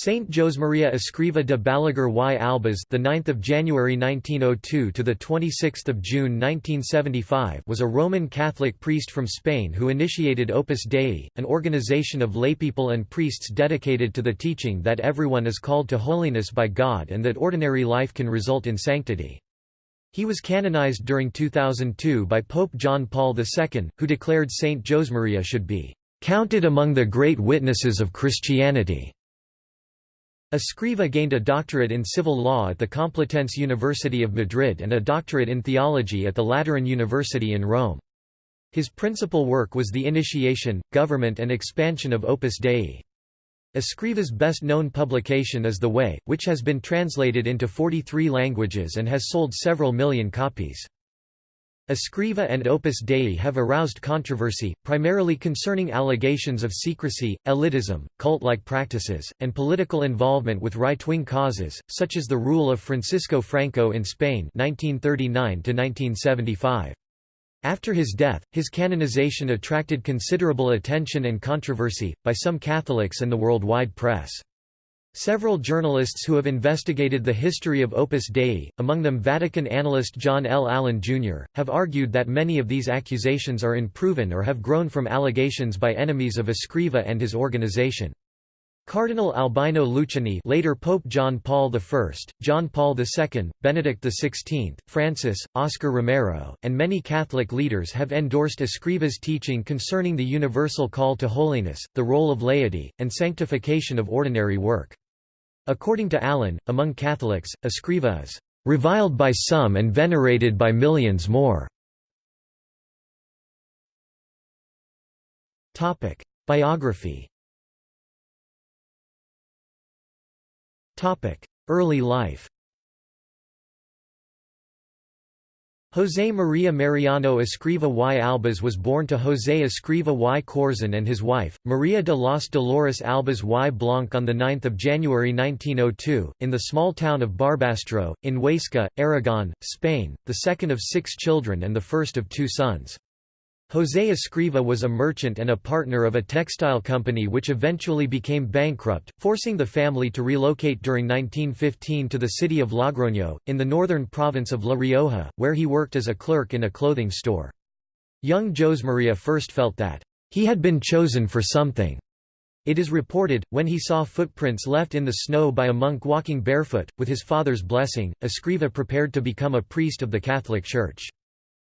Saint Josemaria Escriva de Balaguer y Albas, the 9th of January 1902 to the 26th of June 1975, was a Roman Catholic priest from Spain who initiated Opus Dei, an organization of laypeople and priests dedicated to the teaching that everyone is called to holiness by God and that ordinary life can result in sanctity. He was canonized during 2002 by Pope John Paul II, who declared Saint Josemaria should be counted among the great witnesses of Christianity. Escriva gained a doctorate in civil law at the Complutense University of Madrid and a doctorate in theology at the Lateran University in Rome. His principal work was the initiation, government and expansion of Opus Dei. Escriva's best-known publication is The Way, which has been translated into 43 languages and has sold several million copies. Escriva and Opus Dei have aroused controversy, primarily concerning allegations of secrecy, elitism, cult-like practices, and political involvement with right-wing causes, such as the rule of Francisco Franco in Spain 1939 After his death, his canonization attracted considerable attention and controversy, by some Catholics and the worldwide press. Several journalists who have investigated the history of Opus Dei, among them Vatican analyst John L. Allen, Jr., have argued that many of these accusations are unproven or have grown from allegations by enemies of Escriva and his organization. Cardinal Albino Luciani later Pope John Paul I, John Paul II, Benedict XVI, Francis, Oscar Romero, and many Catholic leaders have endorsed Escriva's teaching concerning the universal call to holiness, the role of laity, and sanctification of ordinary work. According to Allen, among Catholics, Escriva is reviled by some and venerated by millions more. Biography Early life José María Mariano Escriva y Albas was born to José Escriva y Corzón and his wife, María de los Dolores Albas y Blanc on 9 January 1902, in the small town of Barbastro, in Huesca, Aragon, Spain, the second of six children and the first of two sons. José Escriva was a merchant and a partner of a textile company which eventually became bankrupt, forcing the family to relocate during 1915 to the city of Logroño, in the northern province of La Rioja, where he worked as a clerk in a clothing store. Young Josemaria first felt that, he had been chosen for something. It is reported, when he saw footprints left in the snow by a monk walking barefoot, with his father's blessing, Escriva prepared to become a priest of the Catholic Church.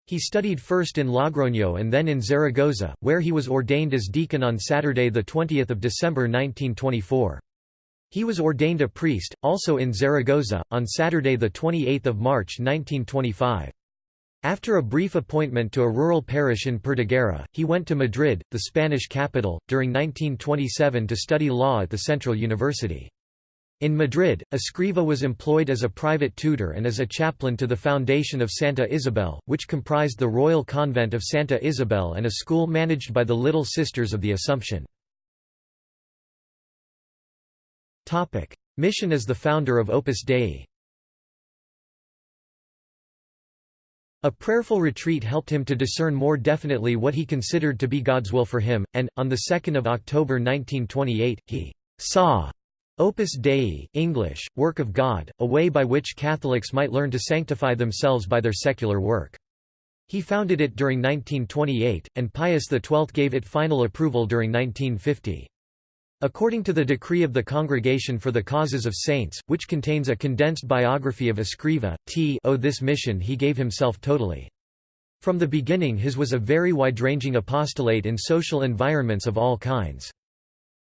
He studied first in Logroño and then in Zaragoza, where he was ordained as deacon on Saturday 20 December 1924. He was ordained a priest, also in Zaragoza, on Saturday 28 March 1925. After a brief appointment to a rural parish in Perdiguera, he went to Madrid, the Spanish capital, during 1927 to study law at the Central University. In Madrid, Escriva was employed as a private tutor and as a chaplain to the foundation of Santa Isabel, which comprised the Royal Convent of Santa Isabel and a school managed by the Little Sisters of the Assumption. Mission as the founder of Opus Dei A prayerful retreat helped him to discern more definitely what he considered to be God's will for him, and, on 2 October 1928, he saw Opus Dei English, Work of God, a way by which Catholics might learn to sanctify themselves by their secular work. He founded it during 1928, and Pius XII gave it final approval during 1950. According to the decree of the Congregation for the Causes of Saints, which contains a condensed biography of Escriva, t o this mission he gave himself totally. From the beginning his was a very wide-ranging apostolate in social environments of all kinds.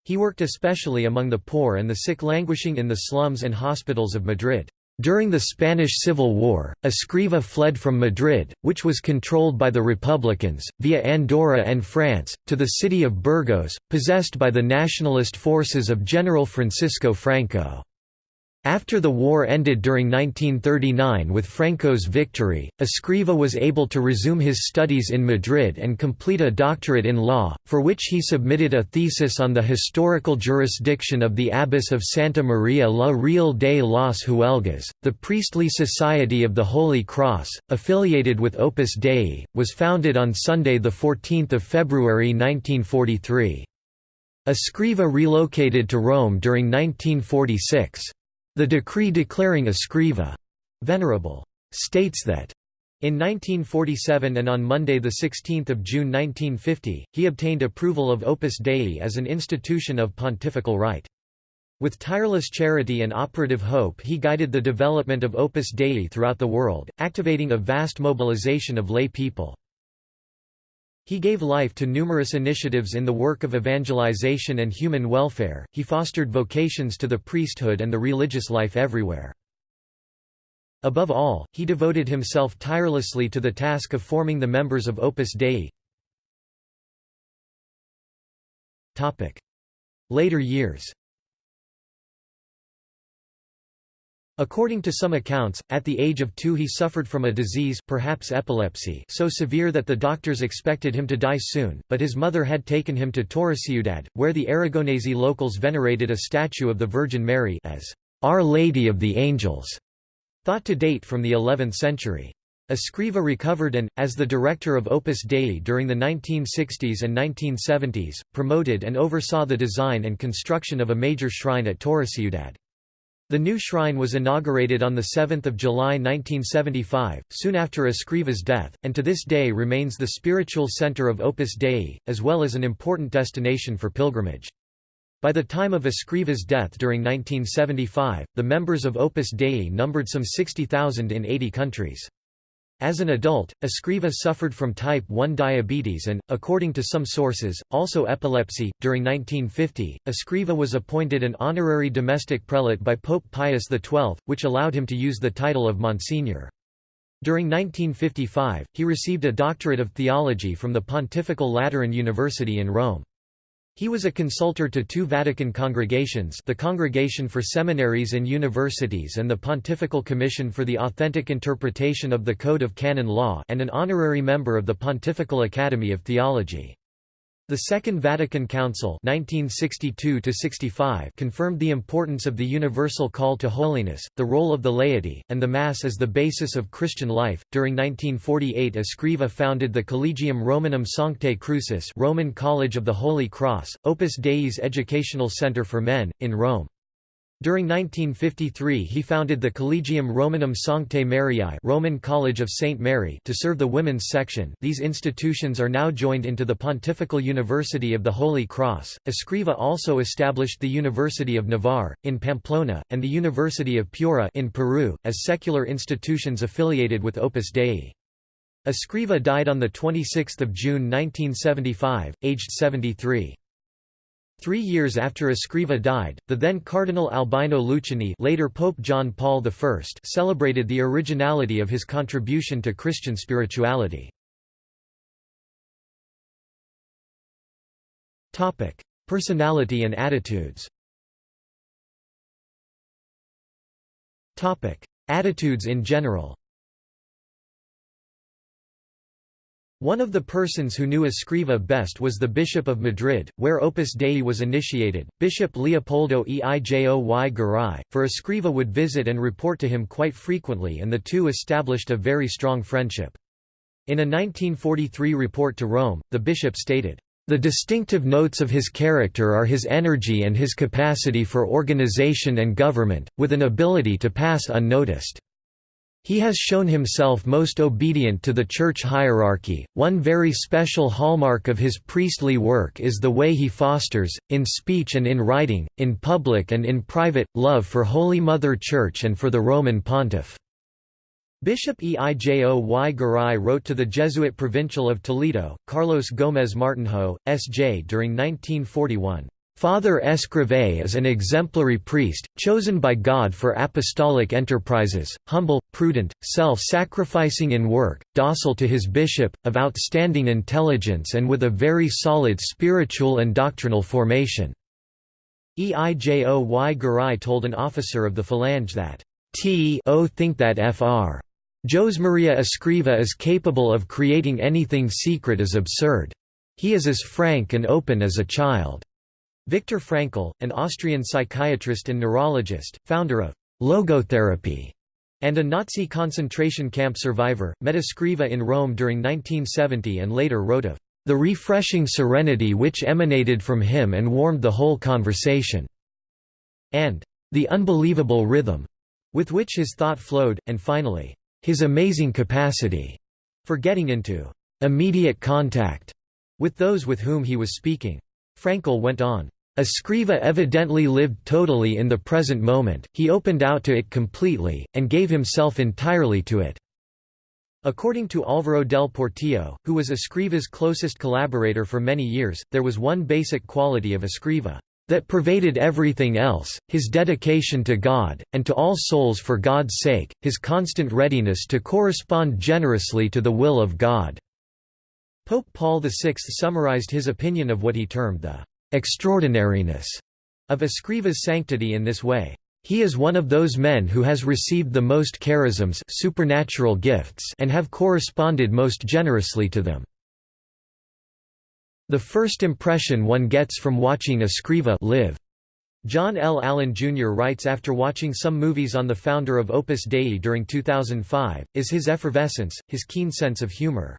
He worked especially among the poor and the sick languishing in the slums and hospitals of Madrid. During the Spanish Civil War, Escriva fled from Madrid, which was controlled by the Republicans, via Andorra and France, to the city of Burgos, possessed by the nationalist forces of General Francisco Franco. After the war ended during 1939 with Franco's victory, Escriva was able to resume his studies in Madrid and complete a doctorate in law, for which he submitted a thesis on the historical jurisdiction of the Abbess of Santa Maria la Real de las Huelgas. The priestly Society of the Holy Cross, affiliated with Opus Dei, was founded on Sunday 14 February 1943. Escriva relocated to Rome during 1946. The decree declaring Escriva venerable states that in 1947 and on Monday 16 June 1950, he obtained approval of Opus Dei as an institution of pontifical right. With tireless charity and operative hope he guided the development of Opus Dei throughout the world, activating a vast mobilization of lay people. He gave life to numerous initiatives in the work of evangelization and human welfare, he fostered vocations to the priesthood and the religious life everywhere. Above all, he devoted himself tirelessly to the task of forming the members of Opus Dei. Later years According to some accounts, at the age of two he suffered from a disease perhaps epilepsy so severe that the doctors expected him to die soon, but his mother had taken him to Torreciudad, where the Aragonese locals venerated a statue of the Virgin Mary as Our Lady of the Angels, thought to date from the 11th century. Escriva recovered and, as the director of Opus Dei during the 1960s and 1970s, promoted and oversaw the design and construction of a major shrine at Torreciudad. The new shrine was inaugurated on 7 July 1975, soon after Escriva's death, and to this day remains the spiritual center of Opus Dei, as well as an important destination for pilgrimage. By the time of Escriva's death during 1975, the members of Opus Dei numbered some 60,000 in 80 countries. As an adult, Escriva suffered from type 1 diabetes and, according to some sources, also epilepsy. During 1950, Escriva was appointed an honorary domestic prelate by Pope Pius XII, which allowed him to use the title of Monsignor. During 1955, he received a doctorate of theology from the Pontifical Lateran University in Rome. He was a consultor to two Vatican congregations the Congregation for Seminaries and Universities and the Pontifical Commission for the Authentic Interpretation of the Code of Canon Law and an honorary member of the Pontifical Academy of Theology. The Second Vatican Council 1962 confirmed the importance of the universal call to holiness, the role of the laity, and the Mass as the basis of Christian life. During 1948, Escriva founded the Collegium Romanum Sanctae Crucis, Roman College of the Holy Cross, Opus Dei's educational center for men in Rome. During 1953 he founded the Collegium Romanum Sanctae Mariae Roman College of St. Mary to serve the women's section these institutions are now joined into the Pontifical University of the Holy Cross. Escriva also established the University of Navarre, in Pamplona, and the University of Piura in Peru, as secular institutions affiliated with Opus Dei. Escriva died on 26 June 1975, aged 73. Three years after Escriva died, the then Cardinal Albino Luciani later Pope John Paul I celebrated the originality of his contribution to Christian spirituality. Personality and attitudes Attitudes in general One of the persons who knew Escriva best was the Bishop of Madrid, where Opus Dei was initiated, Bishop Leopoldo Eijo y Garay, for Escriva would visit and report to him quite frequently and the two established a very strong friendship. In a 1943 report to Rome, the bishop stated, "...the distinctive notes of his character are his energy and his capacity for organization and government, with an ability to pass unnoticed." He has shown himself most obedient to the church hierarchy. One very special hallmark of his priestly work is the way he fosters, in speech and in writing, in public and in private, love for Holy Mother Church and for the Roman Pontiff. Bishop Eijo y Garay wrote to the Jesuit provincial of Toledo, Carlos Gómez Martinho, S.J. during 1941. Father Escrivá is an exemplary priest, chosen by God for apostolic enterprises, humble, prudent, self-sacrificing in work, docile to his bishop, of outstanding intelligence and with a very solid spiritual and doctrinal formation." Eijo y Garay told an officer of the Falange that, T o think that Fr. Jose Maria Escriva is capable of creating anything secret is absurd. He is as frank and open as a child. Viktor Frankl, an Austrian psychiatrist and neurologist, founder of logotherapy, and a Nazi concentration camp survivor, met Escriva in Rome during 1970 and later wrote of the refreshing serenity which emanated from him and warmed the whole conversation, and the unbelievable rhythm with which his thought flowed, and finally, his amazing capacity for getting into immediate contact with those with whom he was speaking. Frankl went on, Escriva evidently lived totally in the present moment, he opened out to it completely, and gave himself entirely to it. According to Álvaro del Portillo, who was Escriva's closest collaborator for many years, there was one basic quality of Escriva that pervaded everything else, his dedication to God, and to all souls for God's sake, his constant readiness to correspond generously to the will of God." Pope Paul VI summarized his opinion of what he termed the extraordinariness of Escriva's sanctity in this way. He is one of those men who has received the most charisms supernatural gifts and have corresponded most generously to them. The first impression one gets from watching Escriva live. John L. Allen Jr. writes after watching some movies on the founder of Opus Dei during 2005, is his effervescence, his keen sense of humor.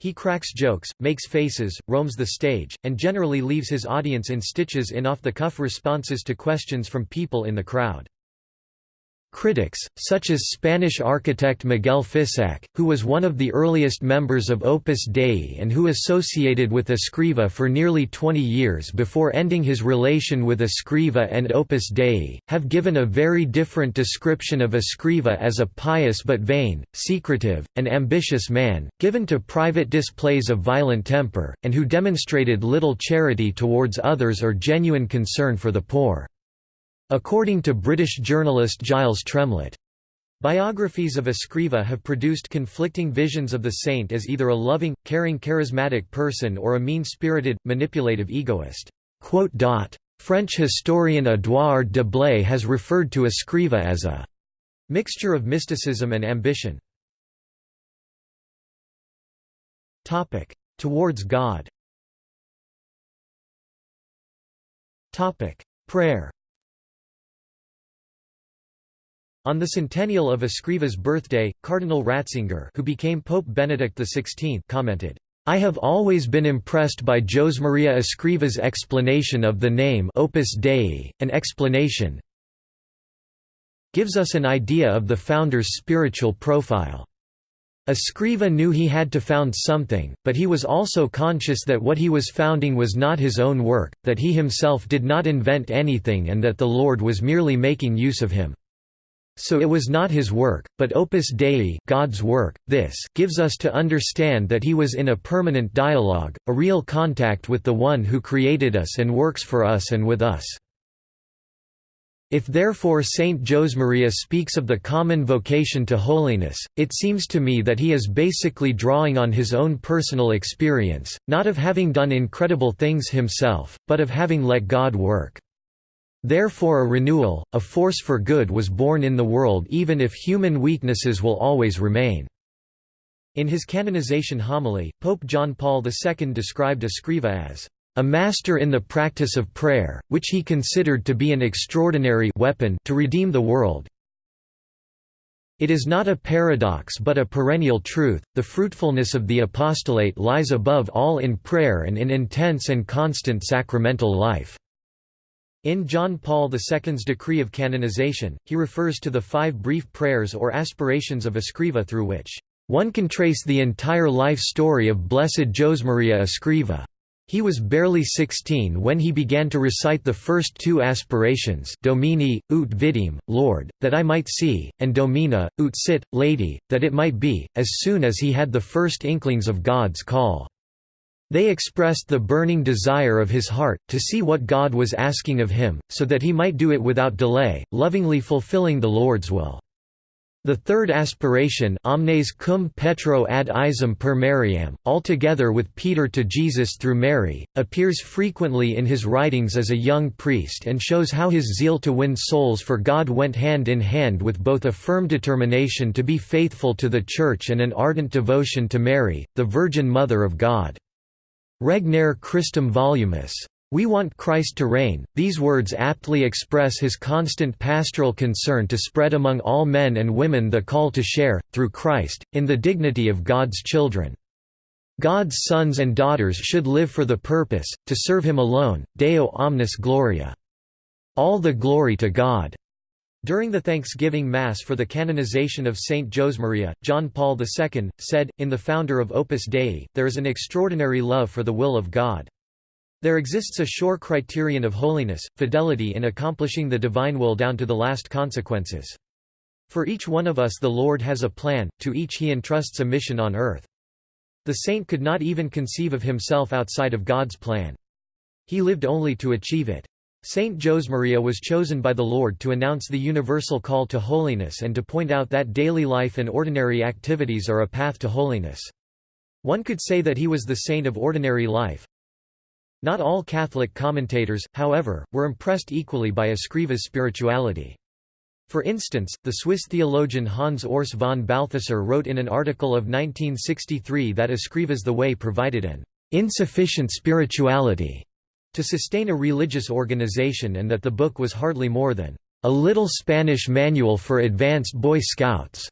He cracks jokes, makes faces, roams the stage, and generally leaves his audience in stitches in off-the-cuff responses to questions from people in the crowd. Critics, such as Spanish architect Miguel Fisac, who was one of the earliest members of Opus Dei and who associated with Escriva for nearly 20 years before ending his relation with Escriva and Opus Dei, have given a very different description of Escriva as a pious but vain, secretive, and ambitious man, given to private displays of violent temper, and who demonstrated little charity towards others or genuine concern for the poor. According to British journalist Giles Tremlett, Biographies of Escriva have produced conflicting visions of the saint as either a loving, caring charismatic person or a mean-spirited, manipulative egoist. French historian Édouard de Blaye has referred to Escriva as a mixture of mysticism and ambition. Towards God Prayer On the centennial of Escriva's birthday, Cardinal Ratzinger who became Pope Benedict XVI commented, I have always been impressed by Josemaria Escriva's explanation of the name Opus Dei, an explanation gives us an idea of the founder's spiritual profile. Escriva knew he had to found something, but he was also conscious that what he was founding was not his own work, that he himself did not invent anything and that the Lord was merely making use of him. So it was not his work, but opus Dei God's work. This gives us to understand that he was in a permanent dialogue, a real contact with the one who created us and works for us and with us. If therefore Saint Josemaria speaks of the common vocation to holiness, it seems to me that he is basically drawing on his own personal experience, not of having done incredible things himself, but of having let God work. Therefore a renewal, a force for good was born in the world even if human weaknesses will always remain." In his canonization homily, Pope John Paul II described Escriva as a master in the practice of prayer, which he considered to be an extraordinary weapon to redeem the world. It is not a paradox but a perennial truth, the fruitfulness of the apostolate lies above all in prayer and in intense and constant sacramental life. In John Paul II's decree of canonization, he refers to the five brief prayers or aspirations of Escriva through which, "...one can trace the entire life story of Blessed Josemaria Escriva." He was barely 16 when he began to recite the first two aspirations Domine, ut videam, Lord, that I might see, and Domina, ut sit, Lady, that it might be, as soon as he had the first inklings of God's call. They expressed the burning desire of his heart, to see what God was asking of him, so that he might do it without delay, lovingly fulfilling the Lord's will. The third aspiration omnes cum Petro ad Iesum per Mariam, altogether with Peter to Jesus through Mary, appears frequently in his writings as a young priest and shows how his zeal to win souls for God went hand in hand with both a firm determination to be faithful to the Church and an ardent devotion to Mary, the Virgin Mother of God. Regnare Christum volumus. We want Christ to reign. These words aptly express his constant pastoral concern to spread among all men and women the call to share, through Christ, in the dignity of God's children. God's sons and daughters should live for the purpose, to serve him alone, Deo omnis gloria. All the glory to God. During the Thanksgiving Mass for the canonization of Saint Josemaria, John Paul II, said, in the founder of Opus Dei, there is an extraordinary love for the will of God. There exists a sure criterion of holiness, fidelity in accomplishing the divine will down to the last consequences. For each one of us the Lord has a plan, to each he entrusts a mission on earth. The saint could not even conceive of himself outside of God's plan. He lived only to achieve it. Saint Josemaria was chosen by the Lord to announce the universal call to holiness and to point out that daily life and ordinary activities are a path to holiness. One could say that he was the saint of ordinary life. Not all Catholic commentators, however, were impressed equally by Escriva's spirituality. For instance, the Swiss theologian Hans Urs von Balthasar wrote in an article of 1963 that Escriva's The Way provided an insufficient spirituality to sustain a religious organization and that the book was hardly more than a little Spanish manual for advanced Boy Scouts.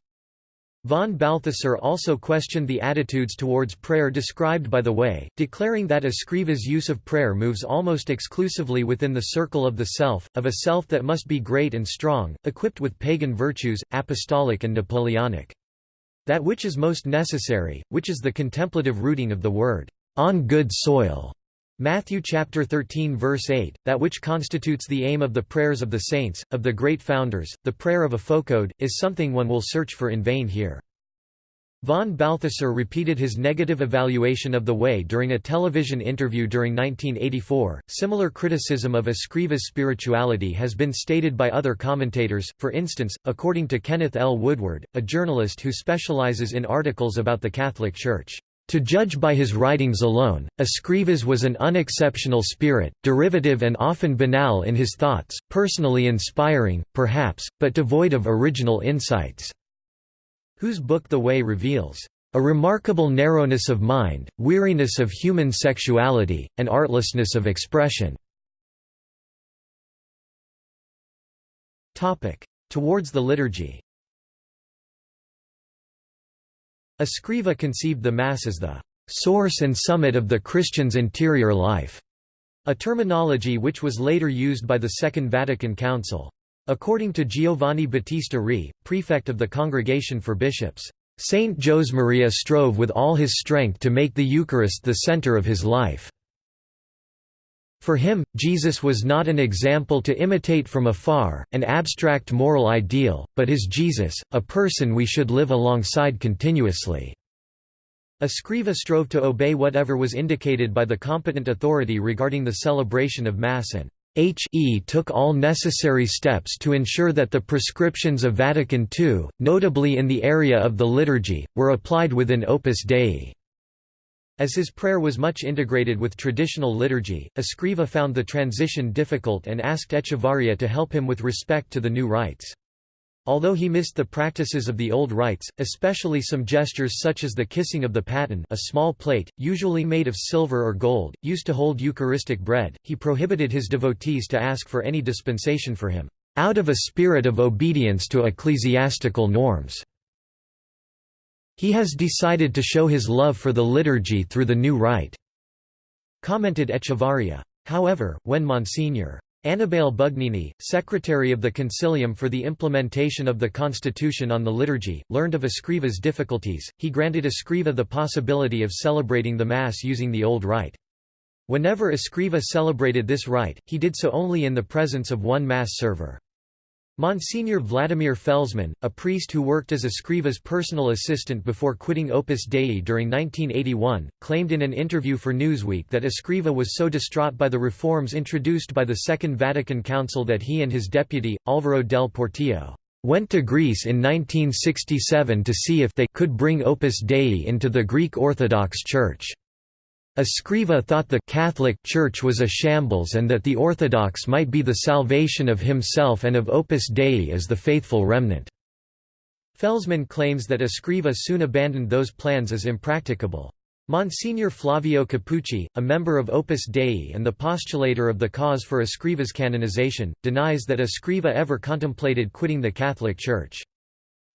Von Balthasar also questioned the attitudes towards prayer described by the Way, declaring that Escriva's use of prayer moves almost exclusively within the circle of the self, of a self that must be great and strong, equipped with pagan virtues, apostolic and Napoleonic. That which is most necessary, which is the contemplative rooting of the word, on good soil, Matthew chapter 13 verse 8, that which constitutes the aim of the prayers of the saints, of the great founders, the prayer of a Foucauld, is something one will search for in vain here. Von Balthasar repeated his negative evaluation of the way during a television interview during 1984. Similar criticism of Escriva's spirituality has been stated by other commentators, for instance, according to Kenneth L. Woodward, a journalist who specializes in articles about the Catholic Church. To judge by his writings alone, Escrivas was an unexceptional spirit, derivative and often banal in his thoughts, personally inspiring, perhaps, but devoid of original insights." Whose book The Way reveals, "...a remarkable narrowness of mind, weariness of human sexuality, and artlessness of expression." Towards the liturgy Escriva conceived the Mass as the source and summit of the Christian's interior life, a terminology which was later used by the Second Vatican Council. According to Giovanni Battista Re, prefect of the Congregation for Bishops, Saint Josemaria strove with all his strength to make the Eucharist the center of his life. For him, Jesus was not an example to imitate from afar, an abstract moral ideal, but his Jesus, a person we should live alongside continuously. Escriva strove to obey whatever was indicated by the competent authority regarding the celebration of Mass and H.E. took all necessary steps to ensure that the prescriptions of Vatican II, notably in the area of the liturgy, were applied within Opus Dei. As his prayer was much integrated with traditional liturgy, Escriva found the transition difficult and asked Echevarria to help him with respect to the new rites. Although he missed the practices of the old rites, especially some gestures such as the kissing of the paten a small plate, usually made of silver or gold, used to hold Eucharistic bread, he prohibited his devotees to ask for any dispensation for him, "...out of a spirit of obedience to ecclesiastical norms." He has decided to show his love for the liturgy through the new rite." commented Echevarria. However, when Monsignor. Annibale Bugnini, secretary of the Concilium for the implementation of the Constitution on the liturgy, learned of Escriva's difficulties, he granted Escriva the possibility of celebrating the Mass using the old rite. Whenever Escriva celebrated this rite, he did so only in the presence of one Mass server. Monsignor Vladimir Felzmann, a priest who worked as Escriva's personal assistant before quitting Opus Dei during 1981, claimed in an interview for Newsweek that Escriva was so distraught by the reforms introduced by the Second Vatican Council that he and his deputy, Alvaro del Portillo, went to Greece in 1967 to see if they could bring Opus Dei into the Greek Orthodox Church. Escriva thought the Catholic Church was a shambles and that the Orthodox might be the salvation of himself and of Opus Dei as the faithful remnant. Felzmann claims that Escriva soon abandoned those plans as impracticable. Monsignor Flavio Capucci, a member of Opus Dei and the postulator of the cause for Escriva's canonization, denies that Escriva ever contemplated quitting the Catholic Church.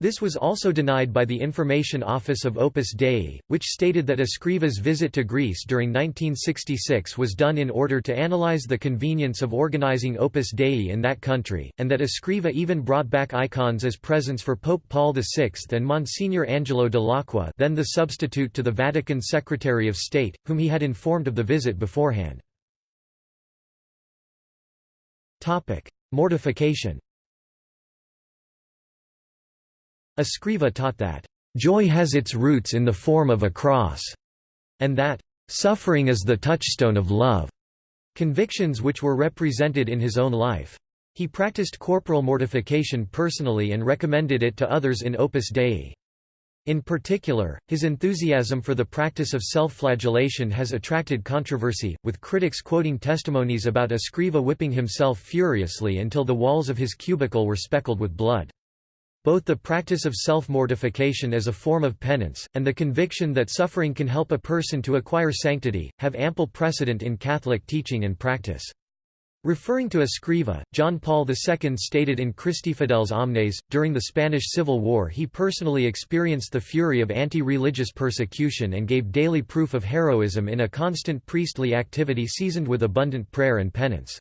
This was also denied by the Information Office of Opus Dei, which stated that Escriva's visit to Greece during 1966 was done in order to analyze the convenience of organizing Opus Dei in that country, and that Escriva even brought back icons as presents for Pope Paul VI and Monsignor Angelo Dell'Acqua then the substitute to the Vatican Secretary of State, whom he had informed of the visit beforehand. Mortification Escriva taught that, "...joy has its roots in the form of a cross", and that, "...suffering is the touchstone of love", convictions which were represented in his own life. He practiced corporal mortification personally and recommended it to others in Opus Dei. In particular, his enthusiasm for the practice of self-flagellation has attracted controversy, with critics quoting testimonies about Escriva whipping himself furiously until the walls of his cubicle were speckled with blood. Both the practice of self-mortification as a form of penance, and the conviction that suffering can help a person to acquire sanctity, have ample precedent in Catholic teaching and practice. Referring to Escriva, John Paul II stated in Christi Fideles Omnes, during the Spanish Civil War he personally experienced the fury of anti-religious persecution and gave daily proof of heroism in a constant priestly activity seasoned with abundant prayer and penance.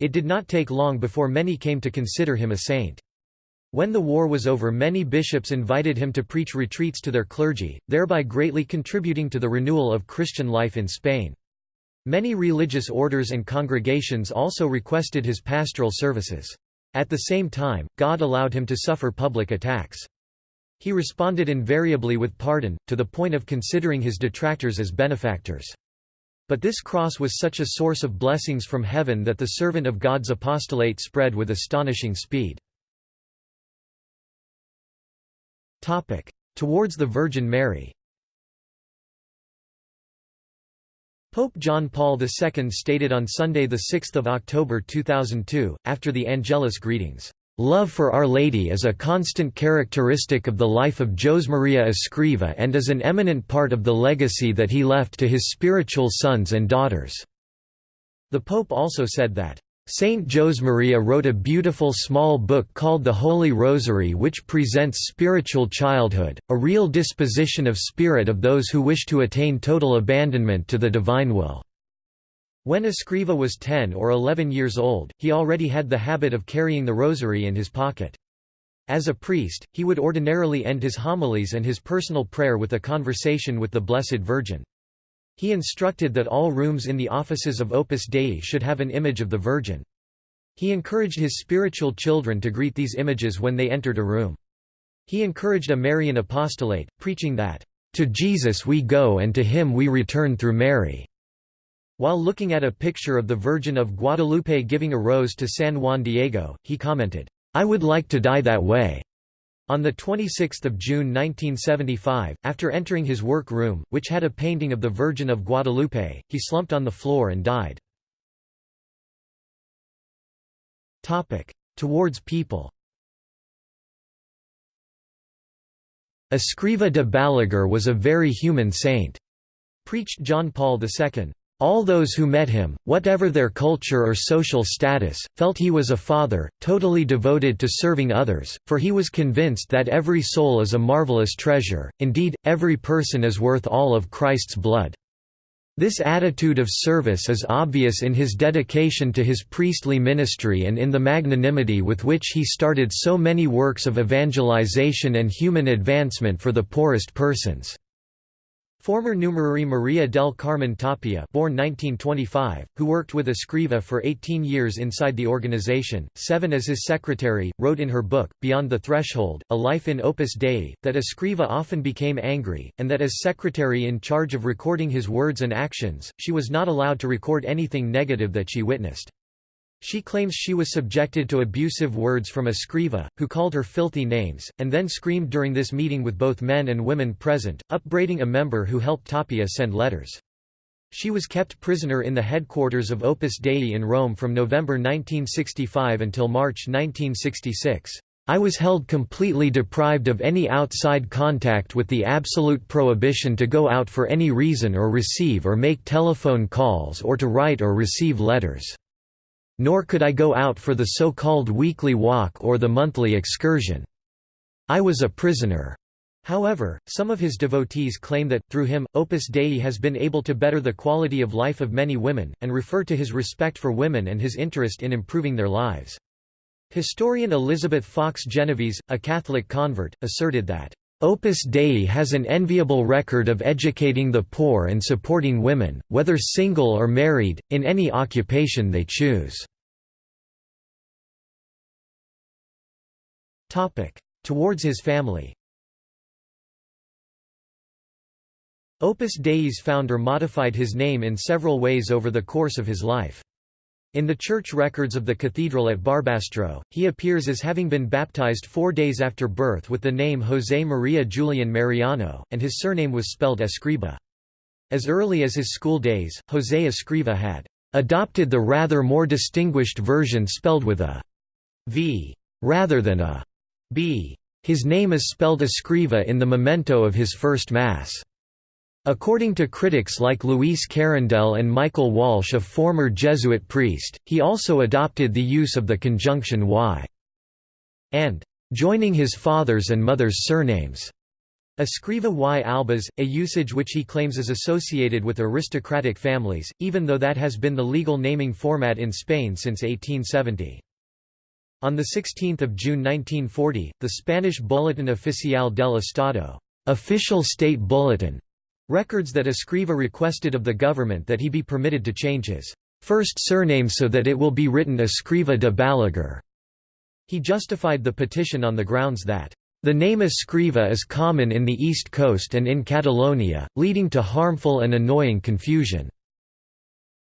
It did not take long before many came to consider him a saint. When the war was over many bishops invited him to preach retreats to their clergy, thereby greatly contributing to the renewal of Christian life in Spain. Many religious orders and congregations also requested his pastoral services. At the same time, God allowed him to suffer public attacks. He responded invariably with pardon, to the point of considering his detractors as benefactors. But this cross was such a source of blessings from heaven that the servant of God's apostolate spread with astonishing speed. Towards the Virgin Mary Pope John Paul II stated on Sunday 6 October 2002, after the Angelus greetings, "...love for Our Lady is a constant characteristic of the life of Jose Maria Escriva and is an eminent part of the legacy that he left to his spiritual sons and daughters." The Pope also said that, Saint Josemaria wrote a beautiful small book called the Holy Rosary which presents spiritual childhood, a real disposition of spirit of those who wish to attain total abandonment to the divine will. When Escriva was 10 or 11 years old, he already had the habit of carrying the rosary in his pocket. As a priest, he would ordinarily end his homilies and his personal prayer with a conversation with the Blessed Virgin. He instructed that all rooms in the offices of Opus Dei should have an image of the Virgin. He encouraged his spiritual children to greet these images when they entered a room. He encouraged a Marian apostolate, preaching that, "...to Jesus we go and to him we return through Mary." While looking at a picture of the Virgin of Guadalupe giving a rose to San Juan Diego, he commented, "...I would like to die that way." On 26 June 1975, after entering his work room, which had a painting of the Virgin of Guadalupe, he slumped on the floor and died. Towards people Escriva de Balaguer was a very human saint. Preached John Paul II. All those who met him, whatever their culture or social status, felt he was a father, totally devoted to serving others, for he was convinced that every soul is a marvelous treasure, indeed, every person is worth all of Christ's blood. This attitude of service is obvious in his dedication to his priestly ministry and in the magnanimity with which he started so many works of evangelization and human advancement for the poorest persons. Former Numerary Maria del Carmen Tapia born 1925, who worked with Escriva for 18 years inside the organization, seven as his secretary, wrote in her book, Beyond the Threshold, A Life in Opus Dei, that Escriva often became angry, and that as secretary in charge of recording his words and actions, she was not allowed to record anything negative that she witnessed. She claims she was subjected to abusive words from Escriva, who called her filthy names, and then screamed during this meeting with both men and women present, upbraiding a member who helped Tapia send letters. She was kept prisoner in the headquarters of Opus Dei in Rome from November 1965 until March 1966. I was held completely deprived of any outside contact with the absolute prohibition to go out for any reason or receive or make telephone calls or to write or receive letters nor could I go out for the so-called weekly walk or the monthly excursion. I was a prisoner. However, some of his devotees claim that, through him, Opus Dei has been able to better the quality of life of many women, and refer to his respect for women and his interest in improving their lives. Historian Elizabeth Fox Genovese, a Catholic convert, asserted that, Opus Dei has an enviable record of educating the poor and supporting women, whether single or married, in any occupation they choose. Towards his family Opus Dei's founder modified his name in several ways over the course of his life. In the church records of the cathedral at Barbastro, he appears as having been baptized four days after birth with the name José María Julián Mariano, and his surname was spelled Escriva. As early as his school days, José Escriva had adopted the rather more distinguished version spelled with a v rather than a b. His name is spelled Escriva in the memento of his first Mass. According to critics like Luis Carandell and Michael Walsh a former Jesuit priest, he also adopted the use of the conjunction y and joining his father's and mother's surnames. Escriva y albas, a usage which he claims is associated with aristocratic families, even though that has been the legal naming format in Spain since 1870. On 16 June 1940, the Spanish Bulletin Oficial del Estado official state bulletin Records that Escriva requested of the government that he be permitted to change his first surname so that it will be written Escriva de Balaguer. He justified the petition on the grounds that the name Escriva is common in the East Coast and in Catalonia, leading to harmful and annoying confusion.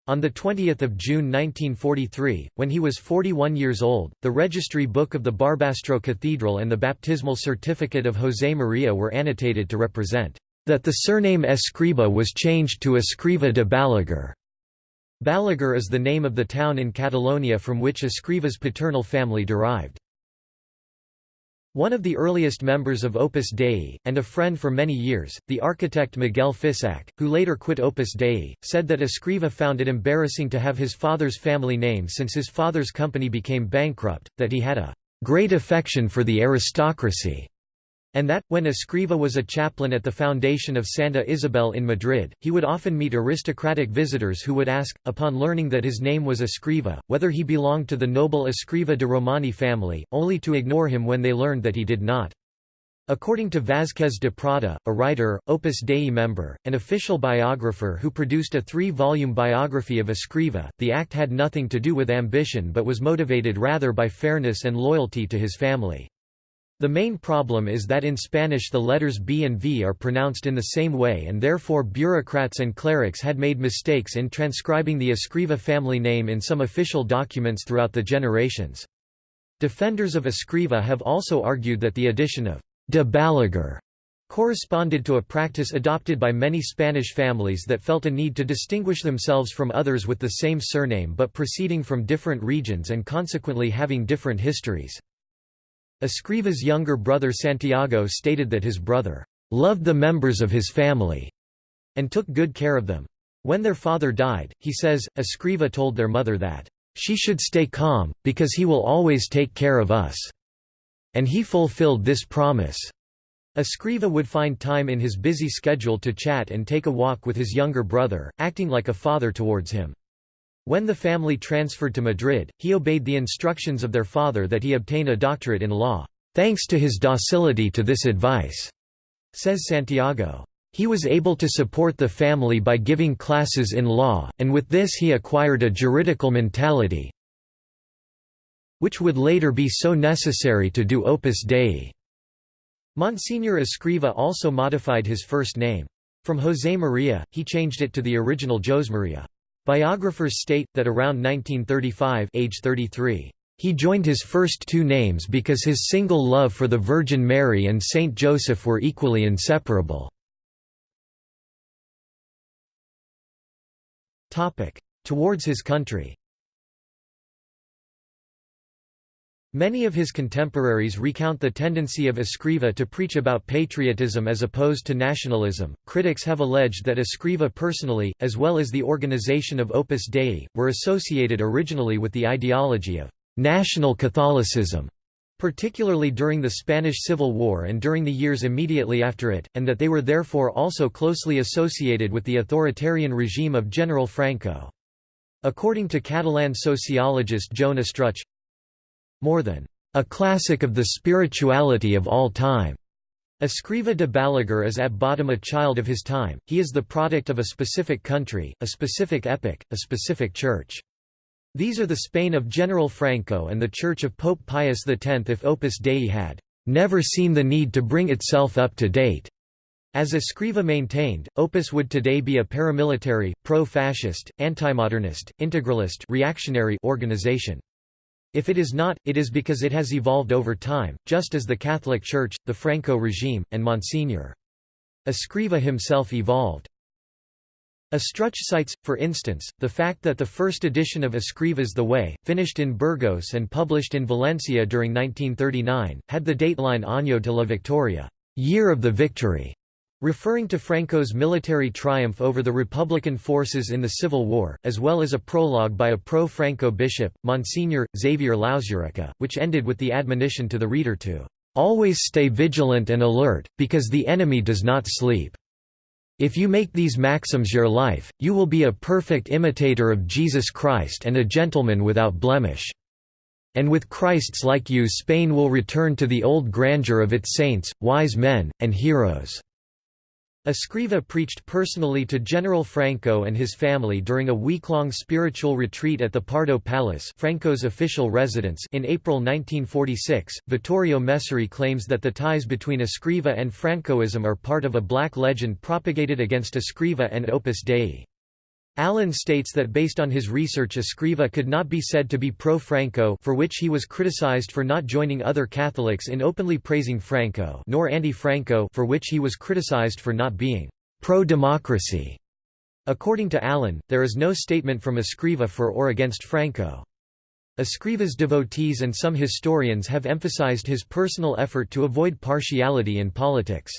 On 20 June 1943, when he was 41 years old, the registry book of the Barbastro Cathedral and the baptismal certificate of José María were annotated to represent that the surname Escriba was changed to Escriva de Balaguer. Balaguer is the name of the town in Catalonia from which Escriva's paternal family derived. One of the earliest members of Opus Dei, and a friend for many years, the architect Miguel Fisac, who later quit Opus Dei, said that Escriva found it embarrassing to have his father's family name since his father's company became bankrupt, that he had a great affection for the aristocracy, and that, when Escriva was a chaplain at the foundation of Santa Isabel in Madrid, he would often meet aristocratic visitors who would ask, upon learning that his name was Escriva, whether he belonged to the noble Escriva de Romani family, only to ignore him when they learned that he did not. According to Vázquez de Prada, a writer, Opus Dei member, and official biographer who produced a three-volume biography of Escriva, the act had nothing to do with ambition but was motivated rather by fairness and loyalty to his family. The main problem is that in Spanish the letters B and V are pronounced in the same way and therefore bureaucrats and clerics had made mistakes in transcribing the Escriva family name in some official documents throughout the generations. Defenders of Escriva have also argued that the addition of de Balaguer corresponded to a practice adopted by many Spanish families that felt a need to distinguish themselves from others with the same surname but proceeding from different regions and consequently having different histories. Escriva's younger brother Santiago stated that his brother loved the members of his family and took good care of them. When their father died, he says, Escriva told their mother that, "...she should stay calm, because he will always take care of us." And he fulfilled this promise. Escriva would find time in his busy schedule to chat and take a walk with his younger brother, acting like a father towards him. When the family transferred to Madrid, he obeyed the instructions of their father that he obtain a doctorate in law, "...thanks to his docility to this advice," says Santiago. He was able to support the family by giving classes in law, and with this he acquired a juridical mentality which would later be so necessary to do Opus Dei. Monsignor Escriva also modified his first name. From José María, he changed it to the original Josemaria. Biographers state, that around 1935 age 33, he joined his first two names because his single love for the Virgin Mary and Saint Joseph were equally inseparable. Towards his country Many of his contemporaries recount the tendency of Escriva to preach about patriotism as opposed to nationalism. Critics have alleged that Escriva personally, as well as the organization of Opus Dei, were associated originally with the ideology of national Catholicism. particularly during the Spanish Civil War and during the years immediately after it, and that they were therefore also closely associated with the authoritarian regime of General Franco. According to Catalan sociologist Joan Estruch, more than a classic of the spirituality of all time. Escriva de Balaguer is at bottom a child of his time, he is the product of a specific country, a specific epoch, a specific church. These are the Spain of General Franco and the Church of Pope Pius X if Opus Dei had never seen the need to bring itself up to date. As Escriva maintained, Opus would today be a paramilitary, pro-fascist, anti-modernist, integralist reactionary organization. If it is not, it is because it has evolved over time, just as the Catholic Church, the Franco regime, and Monsignor. Escriva himself evolved. Estruch cites, for instance, the fact that the first edition of Escriva's The Way, finished in Burgos and published in Valencia during 1939, had the dateline Año de la Victoria, Year of the Victory, referring to Franco's military triumph over the Republican forces in the Civil War, as well as a prologue by a pro-Franco bishop, Monsignor, Xavier Lauzurica, which ended with the admonition to the reader to "...always stay vigilant and alert, because the enemy does not sleep. If you make these maxims your life, you will be a perfect imitator of Jesus Christ and a gentleman without blemish." And with Christs like you Spain will return to the old grandeur of its saints, wise men, and heroes. Escriva preached personally to General Franco and his family during a week-long spiritual retreat at the Pardo Palace Franco's official residence in April 1946. Vittorio Messori claims that the ties between Escriva and Francoism are part of a black legend propagated against Escriva and Opus Dei. Allen states that based on his research Escriva could not be said to be pro-Franco for which he was criticized for not joining other Catholics in openly praising Franco nor anti-Franco for which he was criticized for not being pro-democracy. According to Allen, there is no statement from Escriva for or against Franco. Escriva's devotees and some historians have emphasized his personal effort to avoid partiality in politics.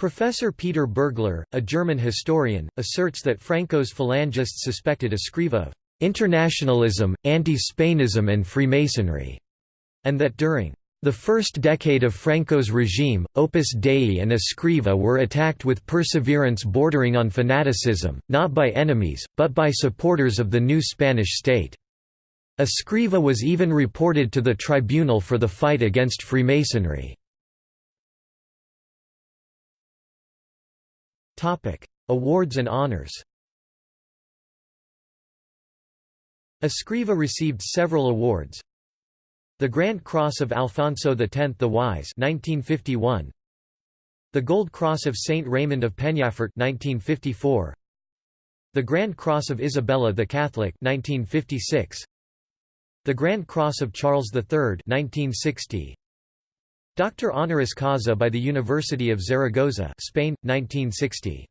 Professor Peter Berglar, a German historian, asserts that Franco's phalangists suspected Escriva of internationalism, anti-Spainism and Freemasonry, and that during the first decade of Franco's regime, Opus Dei and Escriva were attacked with perseverance bordering on fanaticism, not by enemies, but by supporters of the new Spanish state. Escriva was even reported to the tribunal for the fight against Freemasonry. Awards and honors Escriva received several awards. The Grand Cross of Alfonso X the Wise 1951. The Gold Cross of Saint Raymond of Peñafort 1954. The Grand Cross of Isabella the Catholic 1956. The Grand Cross of Charles III 1960. Doctor honoris causa by the University of Zaragoza Spain, 1960.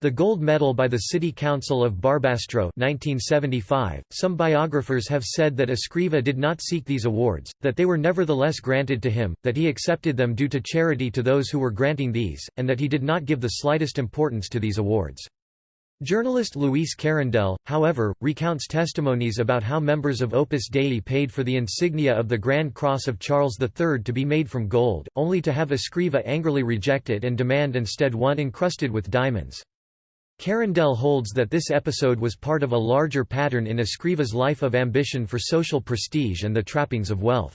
The Gold Medal by the City Council of Barbastro 1975. .Some biographers have said that Escriva did not seek these awards, that they were nevertheless granted to him, that he accepted them due to charity to those who were granting these, and that he did not give the slightest importance to these awards. Journalist Luis Carandell, however, recounts testimonies about how members of Opus Dei paid for the insignia of the Grand Cross of Charles III to be made from gold, only to have Escriva angrily reject it and demand instead one encrusted with diamonds. Carandell holds that this episode was part of a larger pattern in Escriva's life of ambition for social prestige and the trappings of wealth.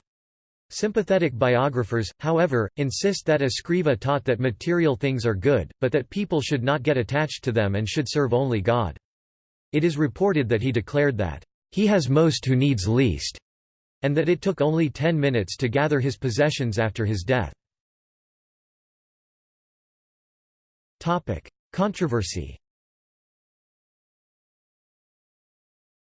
Sympathetic biographers, however, insist that Escriva taught that material things are good, but that people should not get attached to them and should serve only God. It is reported that he declared that, "...he has most who needs least," and that it took only ten minutes to gather his possessions after his death. Controversy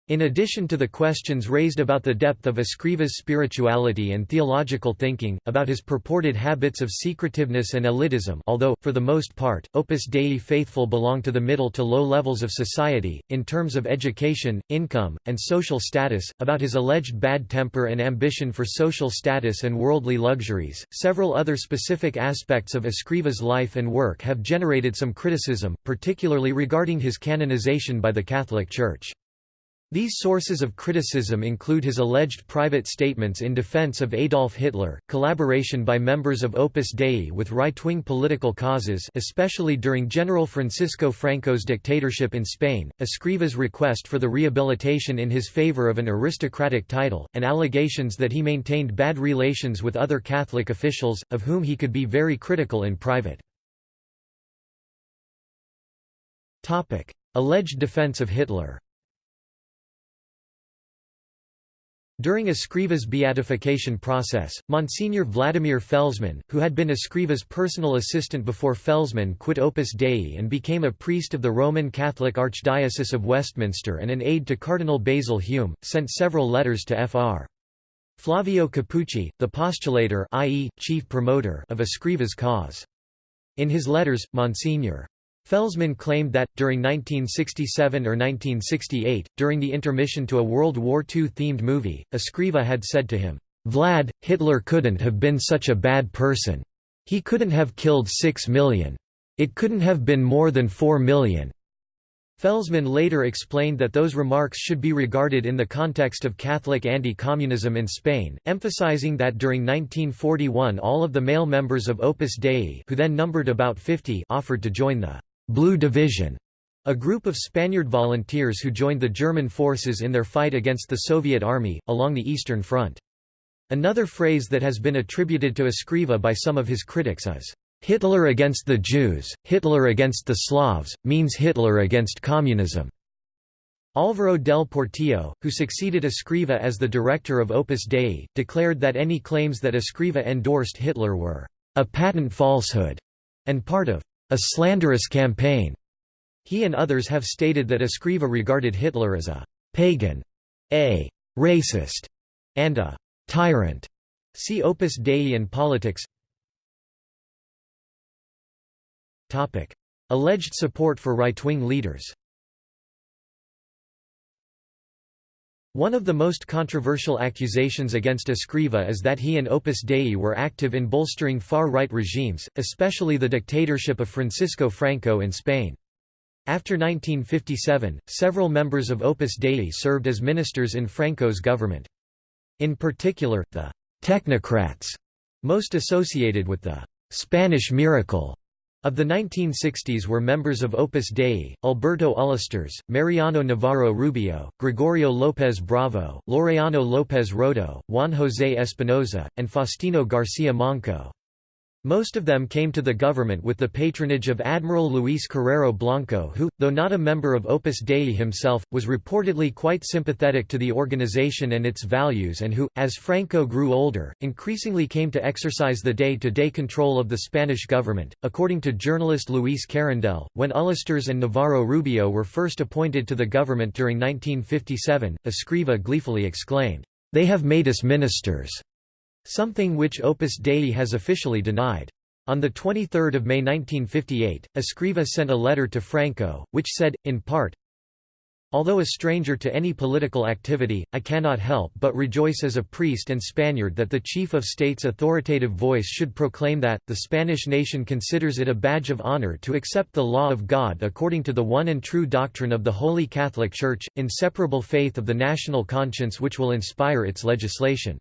In addition to the questions raised about the depth of Escriva's spirituality and theological thinking, about his purported habits of secretiveness and elitism although, for the most part, Opus Dei faithful belong to the middle to low levels of society, in terms of education, income, and social status, about his alleged bad temper and ambition for social status and worldly luxuries, several other specific aspects of Escriva's life and work have generated some criticism, particularly regarding his canonization by the Catholic Church. These sources of criticism include his alleged private statements in defense of Adolf Hitler, collaboration by members of Opus Dei with right-wing political causes especially during General Francisco Franco's dictatorship in Spain, Escriva's request for the rehabilitation in his favor of an aristocratic title, and allegations that he maintained bad relations with other Catholic officials, of whom he could be very critical in private. Alleged defense of Hitler During Escriva's beatification process, Monsignor Vladimir Felzmann, who had been Escriva's personal assistant before Felzmann quit Opus Dei and became a priest of the Roman Catholic Archdiocese of Westminster and an aide to Cardinal Basil Hume, sent several letters to Fr. Flavio Capucci, the postulator i.e., chief promoter of Escriva's cause. In his letters, Monsignor Felzmann claimed that, during 1967 or 1968, during the intermission to a World War II-themed movie, Escriva had said to him, "'Vlad, Hitler couldn't have been such a bad person. He couldn't have killed six million. It couldn't have been more than four million. Felzmann later explained that those remarks should be regarded in the context of Catholic anti-communism in Spain, emphasizing that during 1941 all of the male members of Opus Dei who then numbered about 50 offered to join the Blue Division, a group of Spaniard volunteers who joined the German forces in their fight against the Soviet army, along the Eastern Front. Another phrase that has been attributed to Escriva by some of his critics is, "...Hitler against the Jews, Hitler against the Slavs, means Hitler against communism." Álvaro del Portillo, who succeeded Escriva as the director of Opus Dei, declared that any claims that Escriva endorsed Hitler were a patent falsehood and part of a slanderous campaign. He and others have stated that Escriva regarded Hitler as a pagan, a racist, and a tyrant. See Opus Dei and Politics. Topic: Alleged support for right-wing leaders. One of the most controversial accusations against Escriva is that he and Opus Dei were active in bolstering far-right regimes, especially the dictatorship of Francisco Franco in Spain. After 1957, several members of Opus Dei served as ministers in Franco's government. In particular, the «technocrats» most associated with the «Spanish miracle» Of the 1960s were members of Opus Dei, Alberto Ullastres, Mariano Navarro Rubio, Gregorio López Bravo, Laureano López Rodo, Juan José Espinosa, and Faustino García Manco. Most of them came to the government with the patronage of Admiral Luis Carrero Blanco who, though not a member of Opus Dei himself, was reportedly quite sympathetic to the organization and its values and who, as Franco grew older, increasingly came to exercise the day-to-day -day control of the Spanish government. According to journalist Luis Carandell, when Ullastres and Navarro Rubio were first appointed to the government during 1957, Escriva gleefully exclaimed, "'They have made us ministers!' Something which Opus Dei has officially denied. On 23 May 1958, Escriva sent a letter to Franco, which said, in part, Although a stranger to any political activity, I cannot help but rejoice as a priest and Spaniard that the chief of state's authoritative voice should proclaim that, the Spanish nation considers it a badge of honor to accept the law of God according to the one and true doctrine of the Holy Catholic Church, inseparable faith of the national conscience which will inspire its legislation.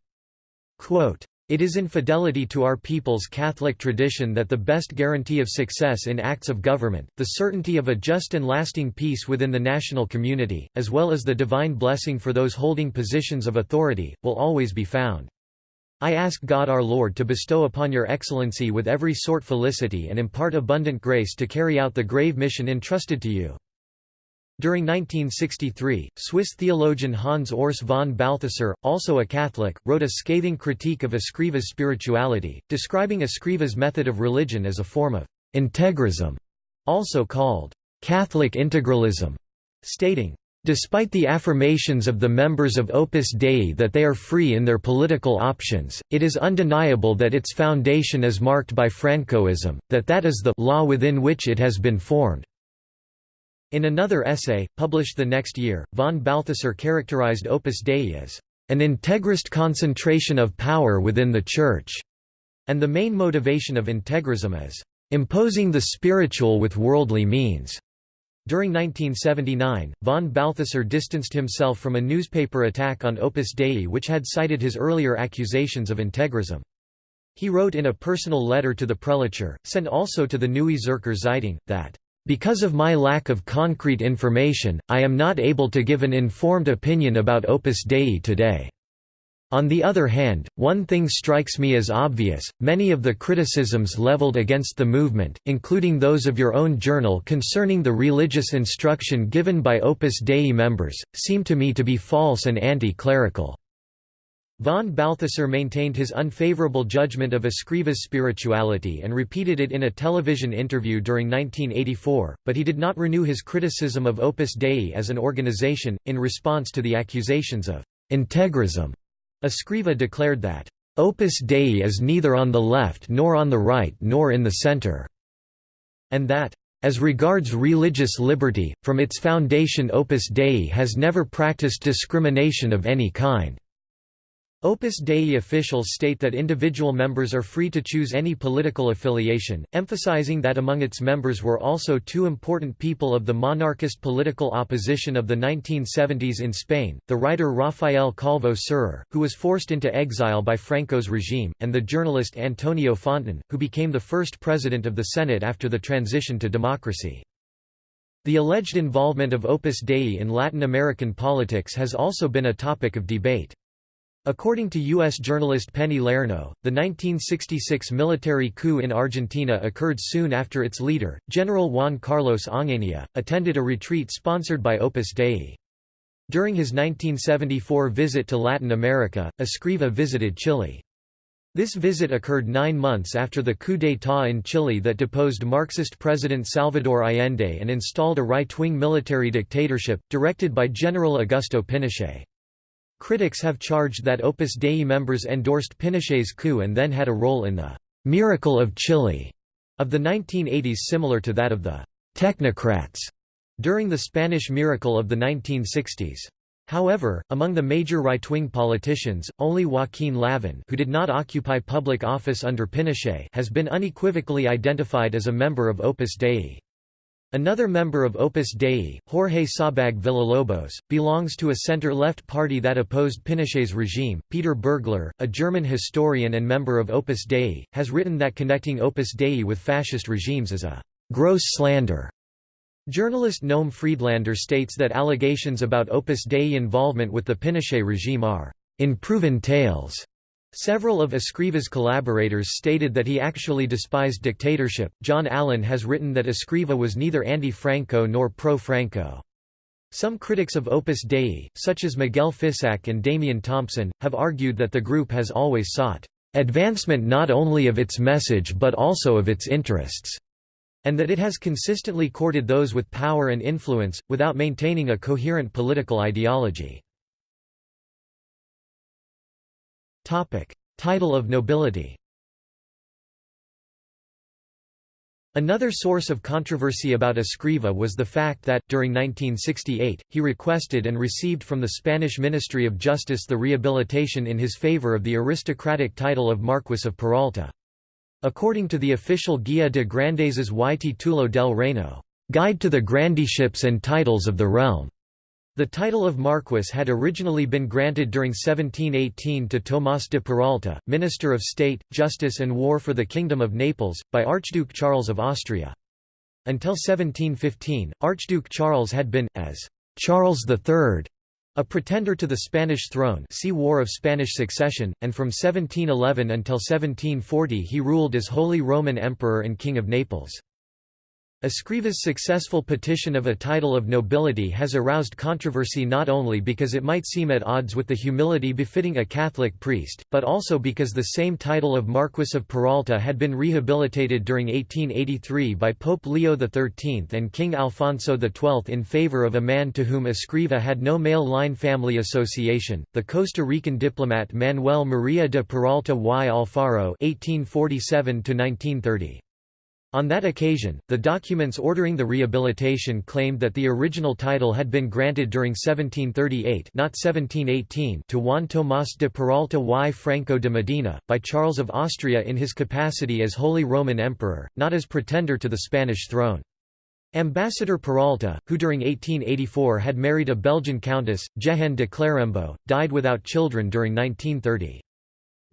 Quote, it is in fidelity to our people's Catholic tradition that the best guarantee of success in acts of government, the certainty of a just and lasting peace within the national community, as well as the divine blessing for those holding positions of authority, will always be found. I ask God our Lord to bestow upon your excellency with every sort felicity and impart abundant grace to carry out the grave mission entrusted to you. During 1963, Swiss theologian Hans Urs von Balthasar, also a Catholic, wrote a scathing critique of Escriva's spirituality, describing Escriva's method of religion as a form of integrism, also called Catholic integralism, stating, Despite the affirmations of the members of Opus Dei that they are free in their political options, it is undeniable that its foundation is marked by Francoism, that that is the law within which it has been formed. In another essay, published the next year, von Balthasar characterized Opus Dei as an integrist concentration of power within the Church, and the main motivation of integrism as imposing the spiritual with worldly means. During 1979, von Balthasar distanced himself from a newspaper attack on Opus Dei which had cited his earlier accusations of integrism. He wrote in a personal letter to the prelature, sent also to the Neue Zürcher Zeitung, that, "...because of my lack of concrete information, I am not able to give an informed opinion about Opus Dei today." On the other hand, one thing strikes me as obvious, many of the criticisms leveled against the movement, including those of your own journal concerning the religious instruction given by Opus Dei members, seem to me to be false and anti-clerical. Von Balthasar maintained his unfavorable judgment of Escriva's spirituality and repeated it in a television interview during 1984, but he did not renew his criticism of Opus Dei as an organization, in response to the accusations of integrism Escriva declared that, "...Opus Dei is neither on the left nor on the right nor in the center", and that, as regards religious liberty, from its foundation Opus Dei has never practiced discrimination of any kind. Opus Dei officials state that individual members are free to choose any political affiliation, emphasizing that among its members were also two important people of the monarchist political opposition of the 1970s in Spain, the writer Rafael Calvo Serer, who was forced into exile by Franco's regime, and the journalist Antonio Fontin, who became the first president of the Senate after the transition to democracy. The alleged involvement of Opus Dei in Latin American politics has also been a topic of debate. According to U.S. journalist Penny Lernoux, the 1966 military coup in Argentina occurred soon after its leader, General Juan Carlos Onganía, attended a retreat sponsored by Opus Dei. During his 1974 visit to Latin America, Escriva visited Chile. This visit occurred nine months after the coup d'état in Chile that deposed Marxist President Salvador Allende and installed a right-wing military dictatorship, directed by General Augusto Pinochet. Critics have charged that Opus Dei members endorsed Pinochet's coup and then had a role in the «miracle of Chile» of the 1980s similar to that of the «technocrats» during the Spanish miracle of the 1960s. However, among the major right-wing politicians, only Joaquín Lavín who did not occupy public office under Pinochet has been unequivocally identified as a member of Opus Dei. Another member of Opus Dei, Jorge Sabag Villalobos, belongs to a center-left party that opposed Pinochet's regime. Peter Berglar, a German historian and member of Opus Dei, has written that connecting Opus Dei with fascist regimes is a gross slander. Journalist Noam Friedlander states that allegations about Opus Dei involvement with the Pinochet regime are unproven tales Several of Escriva's collaborators stated that he actually despised dictatorship. John Allen has written that Escriva was neither anti-Franco nor pro-Franco. Some critics of Opus Dei, such as Miguel Fisac and Damian Thompson, have argued that the group has always sought advancement not only of its message but also of its interests, and that it has consistently courted those with power and influence, without maintaining a coherent political ideology. Topic: Title of nobility. Another source of controversy about Escriva was the fact that, during 1968, he requested and received from the Spanish Ministry of Justice the rehabilitation in his favor of the aristocratic title of Marquess of Peralta. According to the official Guia de Grandezas y Titulo del Reino, Guide to the Grandyships and Titles of the Realm, the title of Marquess had originally been granted during 1718 to Tomás de Peralta, Minister of State, Justice and War for the Kingdom of Naples, by Archduke Charles of Austria. Until 1715, Archduke Charles had been, as Charles III, a pretender to the Spanish throne see War of Spanish Succession, and from 1711 until 1740 he ruled as Holy Roman Emperor and King of Naples. Escriva's successful petition of a title of nobility has aroused controversy not only because it might seem at odds with the humility befitting a Catholic priest, but also because the same title of Marquess of Peralta had been rehabilitated during 1883 by Pope Leo XIII and King Alfonso XII in favor of a man to whom Escriva had no male line family association, the Costa Rican diplomat Manuel María de Peralta y Alfaro 1847 -1930. On that occasion, the documents ordering the rehabilitation claimed that the original title had been granted during 1738 not 1718 to Juan Tomás de Peralta y Franco de Medina, by Charles of Austria in his capacity as Holy Roman Emperor, not as pretender to the Spanish throne. Ambassador Peralta, who during 1884 had married a Belgian countess, Jehanne de Clerembault, died without children during 1930.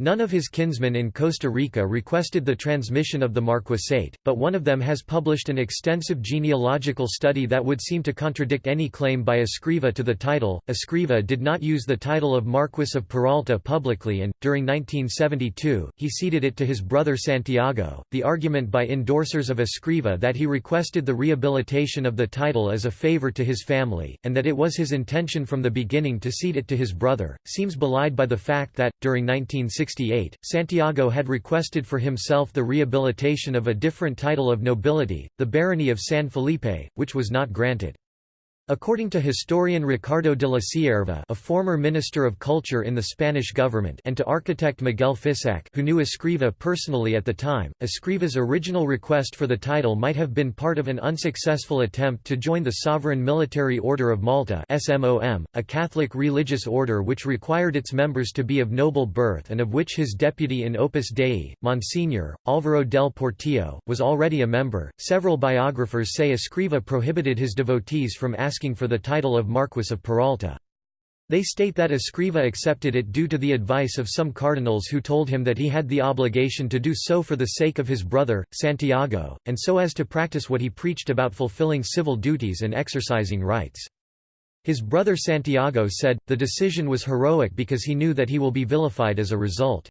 None of his kinsmen in Costa Rica requested the transmission of the marquisate, but one of them has published an extensive genealogical study that would seem to contradict any claim by Escriva to the title. Escriva did not use the title of Marquis of Peralta publicly and, during 1972, he ceded it to his brother Santiago. The argument by endorsers of Escriva that he requested the rehabilitation of the title as a favor to his family, and that it was his intention from the beginning to cede it to his brother, seems belied by the fact that, during 1960 1868, Santiago had requested for himself the rehabilitation of a different title of nobility, the barony of San Felipe, which was not granted. According to historian Ricardo de la Cierva a former Minister of Culture in the Spanish government and to architect Miguel Fisac who knew Escriva personally at the time, Escriva's original request for the title might have been part of an unsuccessful attempt to join the Sovereign Military Order of Malta SMOM, a Catholic religious order which required its members to be of noble birth and of which his deputy in Opus Dei, Monsignor, Álvaro del Portillo, was already a member. Several biographers say Escriva prohibited his devotees from asking asking for the title of Marquis of Peralta. They state that Escriva accepted it due to the advice of some cardinals who told him that he had the obligation to do so for the sake of his brother, Santiago, and so as to practice what he preached about fulfilling civil duties and exercising rights. His brother Santiago said, the decision was heroic because he knew that he will be vilified as a result.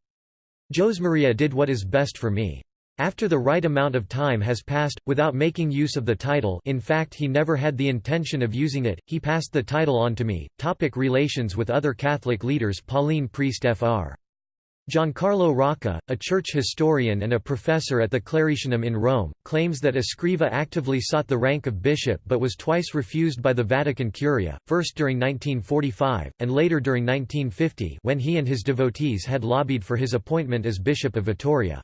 Josemaria did what is best for me. After the right amount of time has passed, without making use of the title in fact he never had the intention of using it, he passed the title on to me. Topic relations with other Catholic leaders Pauline Priest Fr. Giancarlo Rocca, a church historian and a professor at the Claretianum in Rome, claims that Escriva actively sought the rank of bishop but was twice refused by the Vatican Curia, first during 1945, and later during 1950 when he and his devotees had lobbied for his appointment as Bishop of Vitoria.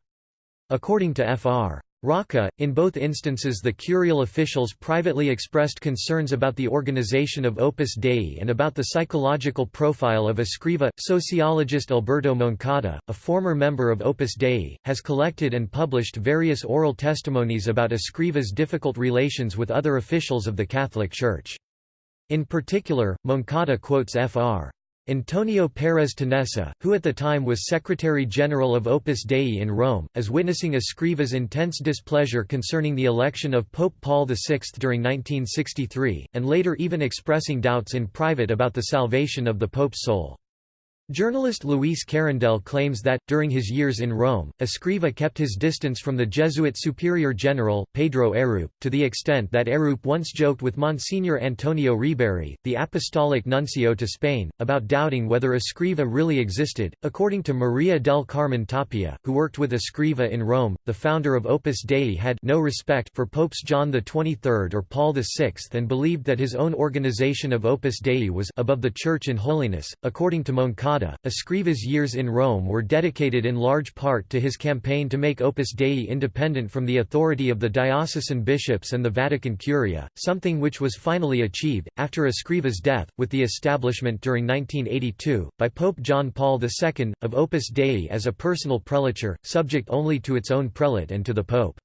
According to Fr. Rocca, in both instances the curial officials privately expressed concerns about the organization of Opus Dei and about the psychological profile of Escriva. Sociologist Alberto Moncada, a former member of Opus Dei, has collected and published various oral testimonies about Escriva's difficult relations with other officials of the Catholic Church. In particular, Moncada quotes Fr. Antonio Pérez Tenessa, who at the time was Secretary-General of Opus Dei in Rome, as witnessing Escriva's intense displeasure concerning the election of Pope Paul VI during 1963, and later even expressing doubts in private about the salvation of the Pope's soul. Journalist Luis Carandell claims that, during his years in Rome, Escriva kept his distance from the Jesuit superior general, Pedro Arrupe, to the extent that Arrupe once joked with Monsignor Antonio Riberi, the apostolic nuncio to Spain, about doubting whether Escriva really existed. According to Maria del Carmen Tapia, who worked with Escriva in Rome, the founder of Opus Dei had no respect for Popes John XXIII or Paul VI and believed that his own organization of Opus Dei was above the Church in holiness. According to Moncada, Escriva's years in Rome were dedicated in large part to his campaign to make Opus Dei independent from the authority of the diocesan bishops and the Vatican Curia, something which was finally achieved, after Escriva's death, with the establishment during 1982, by Pope John Paul II, of Opus Dei as a personal prelature, subject only to its own prelate and to the Pope.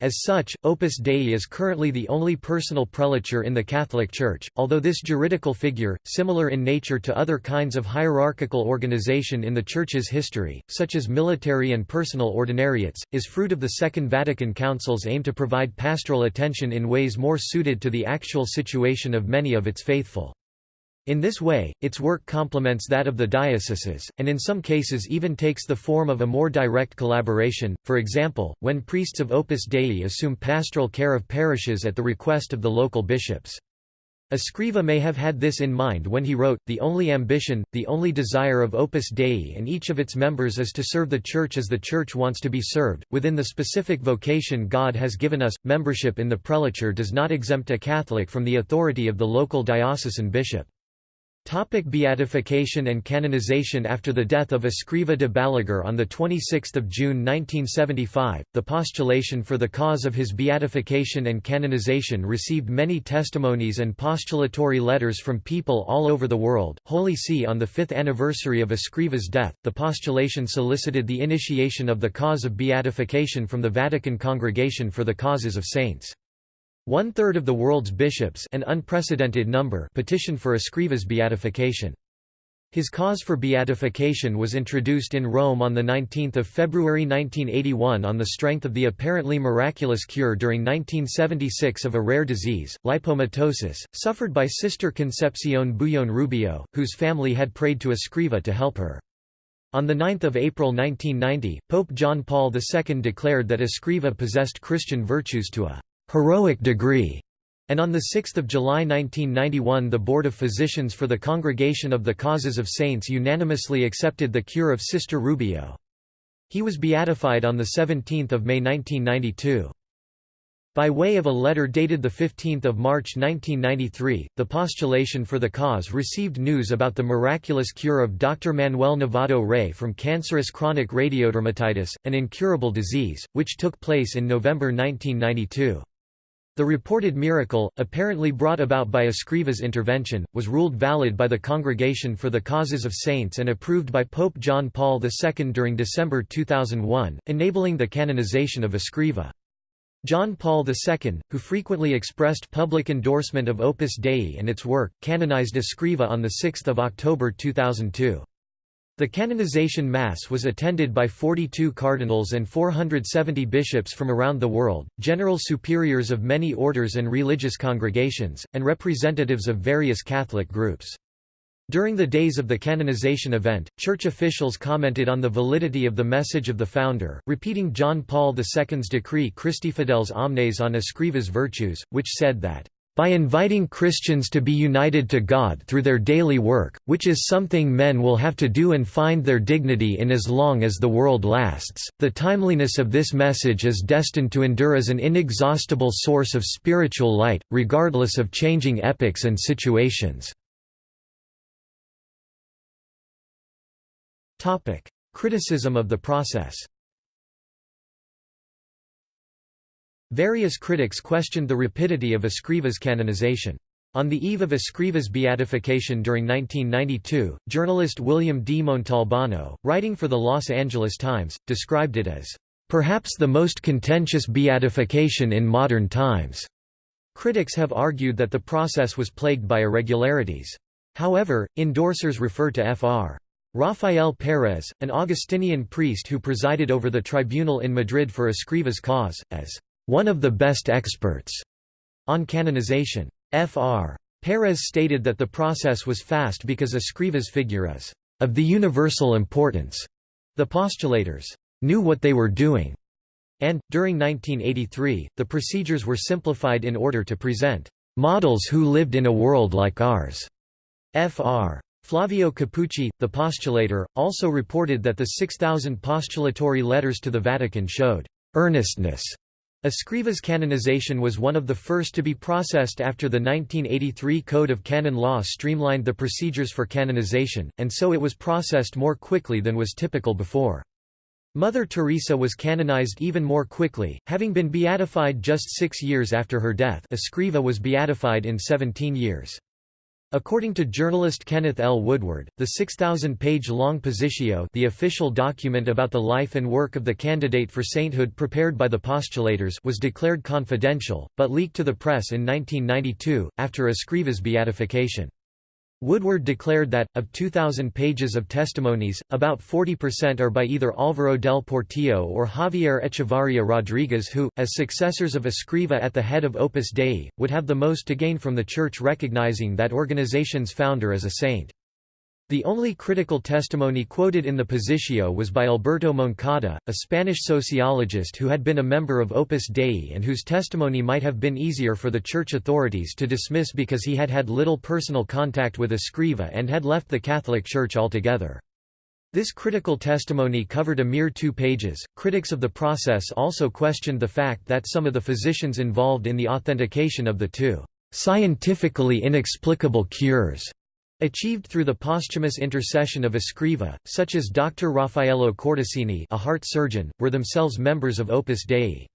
As such, Opus Dei is currently the only personal prelature in the Catholic Church, although this juridical figure, similar in nature to other kinds of hierarchical organization in the Church's history, such as military and personal ordinariates, is fruit of the Second Vatican Council's aim to provide pastoral attention in ways more suited to the actual situation of many of its faithful. In this way, its work complements that of the dioceses, and in some cases even takes the form of a more direct collaboration, for example, when priests of Opus Dei assume pastoral care of parishes at the request of the local bishops. Escriva may have had this in mind when he wrote, The only ambition, the only desire of Opus Dei and each of its members is to serve the Church as the Church wants to be served, within the specific vocation God has given us. Membership in the prelature does not exempt a Catholic from the authority of the local diocesan bishop. Topic beatification and canonization After the death of Escriva de Balaguer on 26 June 1975, the postulation for the cause of his beatification and canonization received many testimonies and postulatory letters from people all over the world. Holy See On the fifth anniversary of Escriva's death, the postulation solicited the initiation of the cause of beatification from the Vatican Congregation for the Causes of Saints. One-third of the world's bishops an unprecedented number petitioned for Escriva's beatification. His cause for beatification was introduced in Rome on 19 February 1981 on the strength of the apparently miraculous cure during 1976 of a rare disease, lipomatosis, suffered by Sister Concepcion Boullón Rubio, whose family had prayed to Escriva to help her. On 9 April 1990, Pope John Paul II declared that Escriva possessed Christian virtues to a heroic degree, and on 6 July 1991 the Board of Physicians for the Congregation of the Causes of Saints unanimously accepted the cure of Sister Rubio. He was beatified on 17 May 1992. By way of a letter dated 15 March 1993, the postulation for the cause received news about the miraculous cure of Dr. Manuel Novato Rey from cancerous chronic radiodermatitis, an incurable disease, which took place in November 1992. The reported miracle, apparently brought about by Escriva's intervention, was ruled valid by the Congregation for the Causes of Saints and approved by Pope John Paul II during December 2001, enabling the canonization of Escriva. John Paul II, who frequently expressed public endorsement of Opus Dei and its work, canonized Escriva on 6 October 2002. The canonization Mass was attended by 42 cardinals and 470 bishops from around the world, general superiors of many orders and religious congregations, and representatives of various Catholic groups. During the days of the canonization event, church officials commented on the validity of the message of the founder, repeating John Paul II's decree Christi Fideles Omnes on Escriva's virtues, which said that by inviting Christians to be united to God through their daily work, which is something men will have to do and find their dignity in as long as the world lasts, the timeliness of this message is destined to endure as an inexhaustible source of spiritual light, regardless of changing epochs and situations. Criticism of the process Various critics questioned the rapidity of Escriva's canonization. On the eve of Escriva's beatification during 1992, journalist William D. Montalbano, writing for the Los Angeles Times, described it as, "...perhaps the most contentious beatification in modern times." Critics have argued that the process was plagued by irregularities. However, endorsers refer to Fr. Rafael Pérez, an Augustinian priest who presided over the tribunal in Madrid for Escriva's cause, as one of the best experts on canonization. Fr. Pérez stated that the process was fast because Escriva's figure is of the universal importance. The postulators knew what they were doing, and, during 1983, the procedures were simplified in order to present models who lived in a world like ours. Fr. Flavio Capucci, the postulator, also reported that the 6,000 postulatory letters to the Vatican showed earnestness Escriva's canonization was one of the first to be processed after the 1983 Code of Canon Law streamlined the procedures for canonization, and so it was processed more quickly than was typical before. Mother Teresa was canonized even more quickly, having been beatified just six years after her death Escriva was beatified in 17 years. According to journalist Kenneth L. Woodward, the 6,000-page-long Positio the official document about the life and work of the candidate for sainthood prepared by the postulators was declared confidential, but leaked to the press in 1992, after Escriva's beatification. Woodward declared that, of 2,000 pages of testimonies, about 40% are by either Álvaro del Portillo or Javier Echevarría Rodríguez who, as successors of Escriva at the head of Opus Dei, would have the most to gain from the Church recognizing that organization's founder as a saint. The only critical testimony quoted in the Positio was by Alberto Moncada, a Spanish sociologist who had been a member of Opus Dei and whose testimony might have been easier for the church authorities to dismiss because he had had little personal contact with Escriva and had left the Catholic Church altogether. This critical testimony covered a mere two pages. Critics of the process also questioned the fact that some of the physicians involved in the authentication of the two scientifically inexplicable cures Achieved through the posthumous intercession of Escriva, such as Dr. Raffaello Cortesini a heart surgeon, were themselves members of Opus Dei.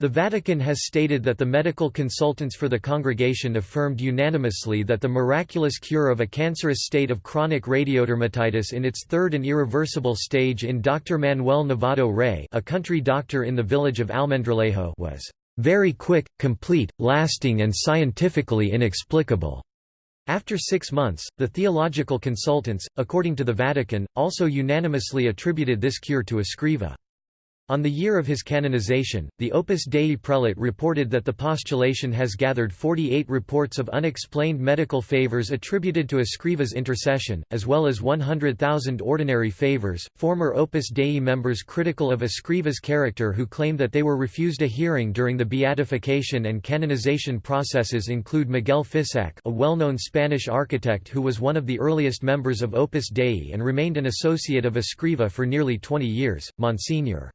The Vatican has stated that the medical consultants for the congregation affirmed unanimously that the miraculous cure of a cancerous state of chronic radiodermatitis in its third and irreversible stage in Dr. Manuel Novato Rey a country doctor in the village of Almendralejo was very quick, complete, lasting and scientifically inexplicable." After six months, the theological consultants, according to the Vatican, also unanimously attributed this cure to Escriva. On the year of his canonization, the Opus Dei prelate reported that the postulation has gathered 48 reports of unexplained medical favors attributed to Escriva's intercession, as well as 100,000 ordinary favors. Former Opus Dei members critical of Escriva's character who claim that they were refused a hearing during the beatification and canonization processes include Miguel Fisac, a well-known Spanish architect who was one of the earliest members of Opus Dei and remained an associate of Escriva for nearly 20 years, Monsignor.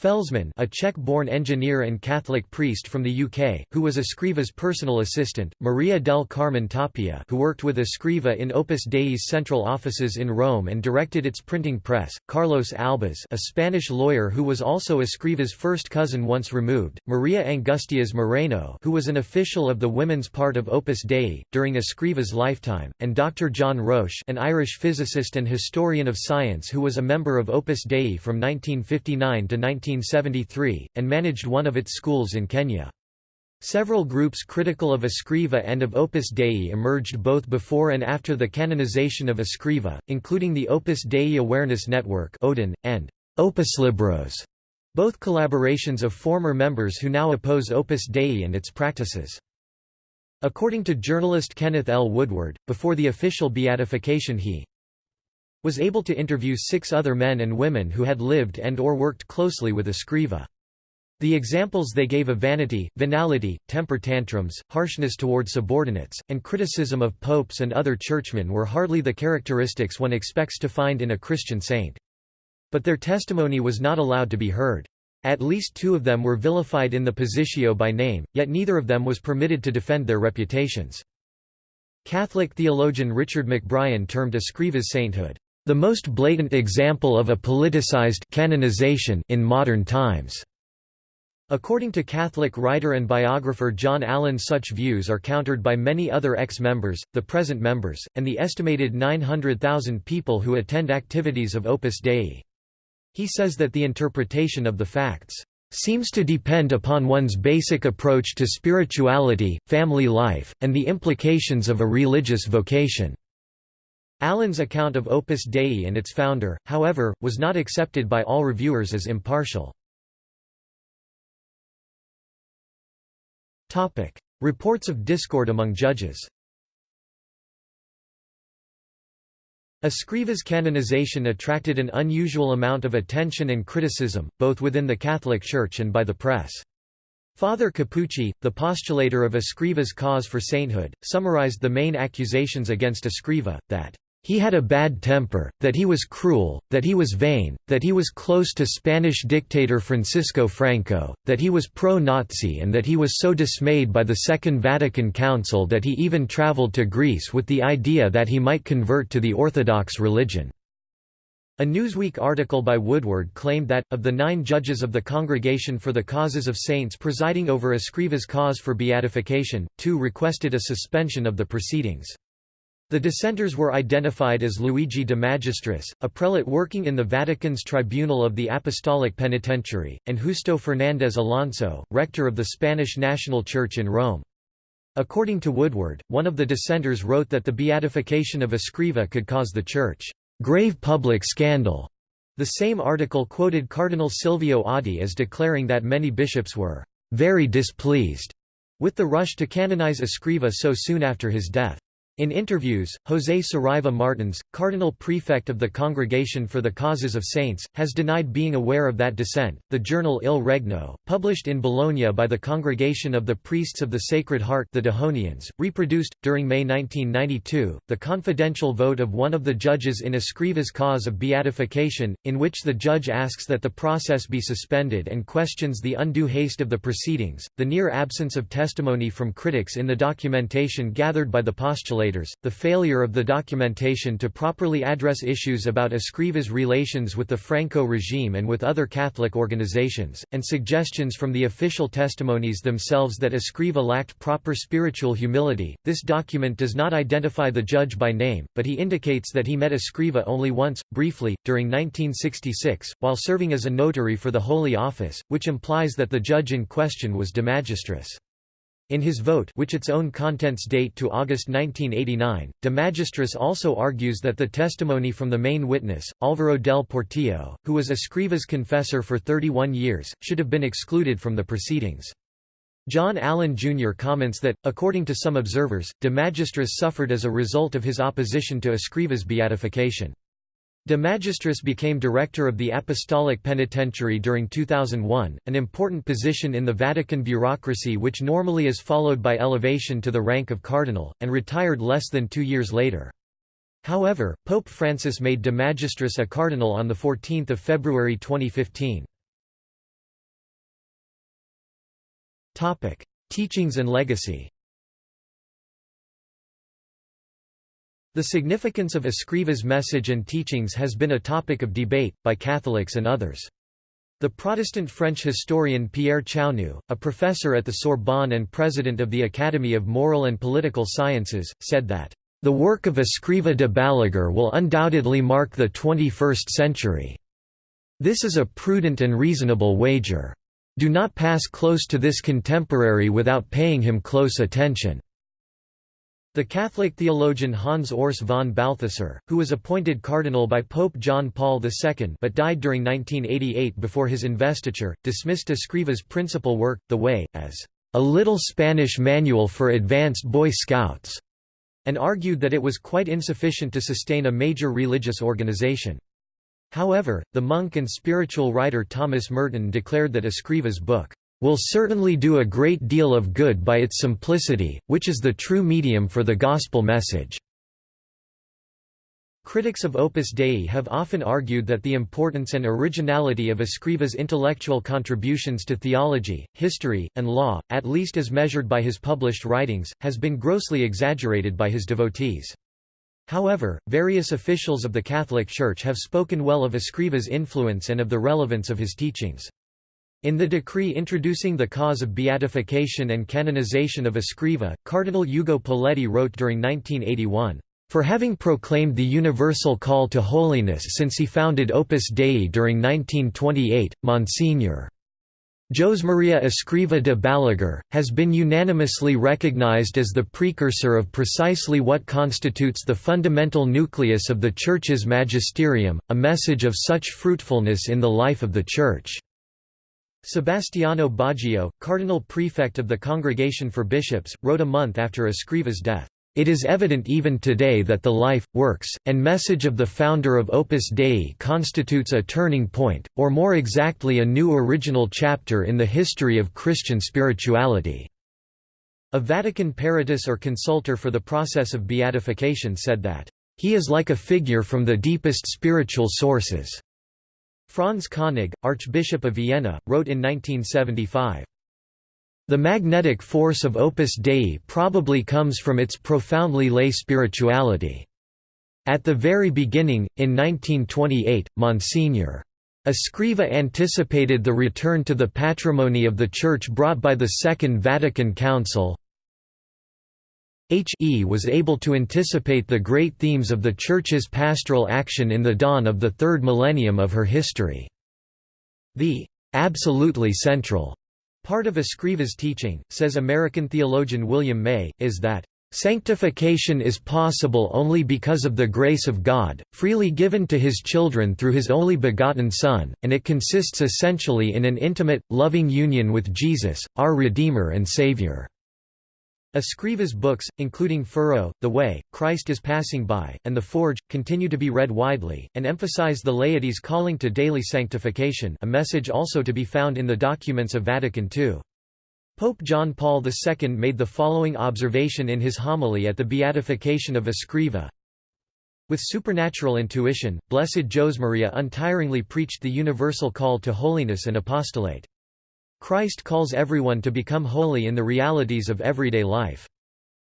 Felzmann a Czech-born engineer and Catholic priest from the UK, who was Escriva's personal assistant, Maria del Carmen Tapia who worked with Escriva in Opus Dei's central offices in Rome and directed its printing press, Carlos Albas a Spanish lawyer who was also Escriva's first cousin once removed, Maria Angustias Moreno who was an official of the women's part of Opus Dei, during Escriva's lifetime, and Dr. John Roche an Irish physicist and historian of science who was a member of Opus Dei from 1959 to 19 1973, and managed one of its schools in Kenya. Several groups critical of Escriva and of Opus Dei emerged both before and after the canonization of Escriva, including the Opus Dei Awareness Network Odin, and Opus Libros, both collaborations of former members who now oppose Opus Dei and its practices. According to journalist Kenneth L. Woodward, before the official beatification he was able to interview six other men and women who had lived and or worked closely with Escriva. The examples they gave of vanity, venality, temper tantrums, harshness toward subordinates, and criticism of popes and other churchmen were hardly the characteristics one expects to find in a Christian saint. But their testimony was not allowed to be heard. At least two of them were vilified in the Positio by name, yet neither of them was permitted to defend their reputations. Catholic theologian Richard McBrien termed Escriva's sainthood, the most blatant example of a politicized canonization in modern times. According to Catholic writer and biographer John Allen such views are countered by many other ex-members, the present members, and the estimated 900,000 people who attend activities of Opus Dei. He says that the interpretation of the facts seems to depend upon one's basic approach to spirituality, family life, and the implications of a religious vocation. Allen's account of Opus Dei and its founder, however, was not accepted by all reviewers as impartial. Topic: Reports of discord among judges Escriva's canonization attracted an unusual amount of attention and criticism, both within the Catholic Church and by the press. Father Capucci, the postulator of Escriva's cause for sainthood, summarized the main accusations against Escriva, that he had a bad temper, that he was cruel, that he was vain, that he was close to Spanish dictator Francisco Franco, that he was pro-Nazi and that he was so dismayed by the Second Vatican Council that he even traveled to Greece with the idea that he might convert to the Orthodox religion. A Newsweek article by Woodward claimed that, of the nine judges of the Congregation for the Causes of Saints presiding over Escriva's cause for beatification, two requested a suspension of the proceedings. The dissenters were identified as Luigi de Magistris, a prelate working in the Vatican's Tribunal of the Apostolic Penitentiary, and Justo Fernández Alonso, rector of the Spanish National Church in Rome. According to Woodward, one of the dissenters wrote that the beatification of Escriva could cause the Church, "...grave public scandal." The same article quoted Cardinal Silvio Oddi as declaring that many bishops were "...very displeased," with the rush to canonize Escriva so soon after his death. In interviews, José Saraiva Martins, cardinal prefect of the Congregation for the Causes of Saints, has denied being aware of that dissent. The journal Il Regno, published in Bologna by the Congregation of the Priests of the Sacred Heart, the Dehonians, reproduced, during May 1992, the confidential vote of one of the judges in Escriva's cause of beatification, in which the judge asks that the process be suspended and questions the undue haste of the proceedings. The near absence of testimony from critics in the documentation gathered by the postulate translators, the failure of the documentation to properly address issues about Escriva's relations with the Franco regime and with other Catholic organizations, and suggestions from the official testimonies themselves that Escriva lacked proper spiritual humility. This document does not identify the judge by name, but he indicates that he met Escriva only once, briefly, during 1966, while serving as a notary for the Holy Office, which implies that the judge in question was de magistris. In his vote which its own contents date to August 1989, de Magistris also argues that the testimony from the main witness, Álvaro del Portillo, who was Escriva's confessor for 31 years, should have been excluded from the proceedings. John Allen Jr. comments that, according to some observers, de Magistris suffered as a result of his opposition to Escriva's beatification. De Magistris became director of the Apostolic Penitentiary during 2001, an important position in the Vatican bureaucracy which normally is followed by elevation to the rank of cardinal, and retired less than two years later. However, Pope Francis made De Magistris a cardinal on 14 February 2015. Teachings and legacy The significance of Escriva's message and teachings has been a topic of debate, by Catholics and others. The Protestant French historian Pierre Chaunu, a professor at the Sorbonne and president of the Academy of Moral and Political Sciences, said that, "...the work of Escriva de Balaguer will undoubtedly mark the 21st century. This is a prudent and reasonable wager. Do not pass close to this contemporary without paying him close attention." The Catholic theologian Hans Urs von Balthasar, who was appointed cardinal by Pope John Paul II but died during 1988 before his investiture, dismissed Escriva's principal work, The Way, as a little Spanish manual for advanced Boy Scouts, and argued that it was quite insufficient to sustain a major religious organization. However, the monk and spiritual writer Thomas Merton declared that Escriva's book will certainly do a great deal of good by its simplicity, which is the true medium for the gospel message." Critics of Opus Dei have often argued that the importance and originality of Escriva's intellectual contributions to theology, history, and law, at least as measured by his published writings, has been grossly exaggerated by his devotees. However, various officials of the Catholic Church have spoken well of Escriva's influence and of the relevance of his teachings. In the decree introducing the cause of beatification and canonization of Escriva, Cardinal Ugo Poletti wrote during 1981, "...for having proclaimed the universal call to holiness since he founded Opus Dei during 1928, Monsignor. Jose Maria Escriva de Balaguer, has been unanimously recognized as the precursor of precisely what constitutes the fundamental nucleus of the Church's magisterium, a message of such fruitfulness in the life of the Church." Sebastiano Baggio, cardinal prefect of the Congregation for Bishops, wrote a month after Escriva's death, "...it is evident even today that the life, works, and message of the founder of Opus Dei constitutes a turning point, or more exactly a new original chapter in the history of Christian spirituality." A Vatican peritus or consultor for the process of beatification said that, "...he is like a figure from the deepest spiritual sources." Franz Koenig, Archbishop of Vienna, wrote in 1975, the magnetic force of Opus Dei probably comes from its profoundly lay spirituality. At the very beginning, in 1928, Monsignor. Escriva anticipated the return to the patrimony of the Church brought by the Second Vatican Council, H.E. was able to anticipate the great themes of the Church's pastoral action in the dawn of the third millennium of her history. The absolutely central part of Escriva's teaching, says American theologian William May, is that Sanctification is possible only because of the grace of God, freely given to His children through His only begotten Son, and it consists essentially in an intimate, loving union with Jesus, our Redeemer and Savior. Escriva's books, including Furrow, The Way, Christ is Passing By, and The Forge, continue to be read widely, and emphasize the laity's calling to daily sanctification a message also to be found in the documents of Vatican II. Pope John Paul II made the following observation in his homily at the beatification of Escriva. With supernatural intuition, Blessed Josemaria untiringly preached the universal call to holiness and apostolate. Christ calls everyone to become holy in the realities of everyday life.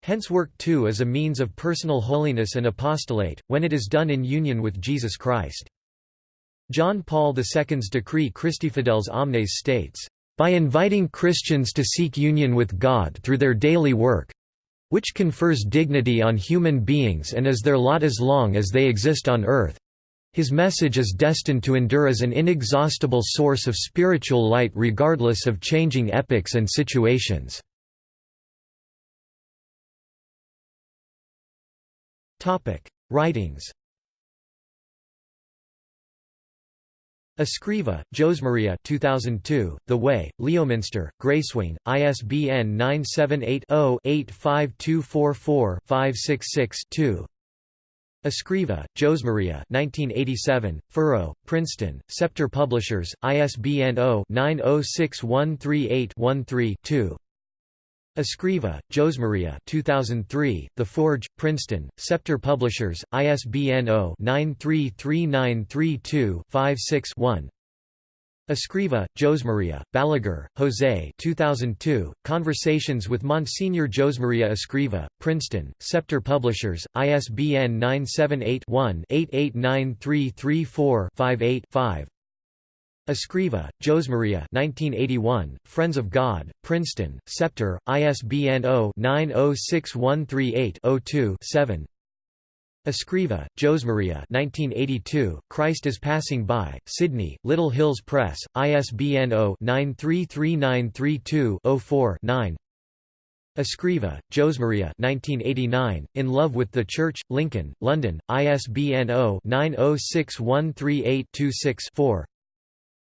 Hence work too is a means of personal holiness and apostolate, when it is done in union with Jesus Christ. John Paul II's decree Christi Fideles Omnes states, "...by inviting Christians to seek union with God through their daily work, which confers dignity on human beings and is their lot as long as they exist on earth, his message is destined to endure as an inexhaustible source of spiritual light regardless of changing epochs and situations." Writings Escriva, Josemaria 2002, The Way, Leominster, Gracewing, ISBN 978-0-85244-566-2 Escriva, Josemaria 1987, Furrow, Princeton, Scepter Publishers, ISBN 0-906138-13-2 Escriva, Josemaria 2003, The Forge, Princeton, Scepter Publishers, ISBN 0-933932-56-1 Escriva, Josemaria, Balaguer, José 2002, Conversations with Monsignor Josemaria Escriva, Princeton, Scepter Publishers, ISBN 978-1-889334-58-5 Escriva, Josemaria 1981, Friends of God, Princeton, Scepter, ISBN 0-906138-02-7 Escriva, Josemaria 1982, Christ is Passing By, Sydney, Little Hills Press, ISBN 0-933932-04-9 Escriva, Josemaria 1989, In Love with the Church, Lincoln, London, ISBN 0-906138-26-4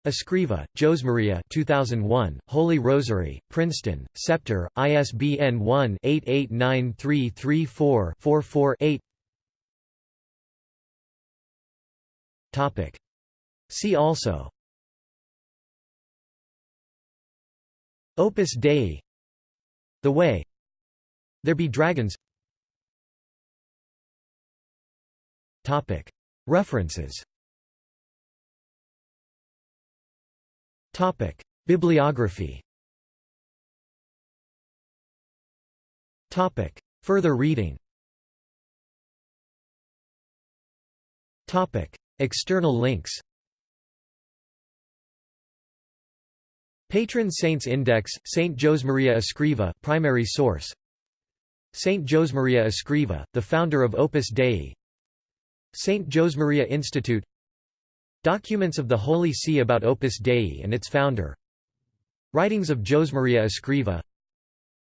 Escriva, Josemaria 2001, Holy Rosary, Princeton, Scepter, ISBN 1-889334-44-8 See also. Opus Dei. The Way. There Be Dragons. References. Topic: Bibliography. Topic: Further reading. Topic: External links. Patron Saints Index, Saint Josemaria Escriva primary source. Saint Josemaria Escriva, the founder of Opus Dei. Saint Josemaria Institute Documents of the Holy See about Opus Dei and its founder Writings of Josemaria Escriva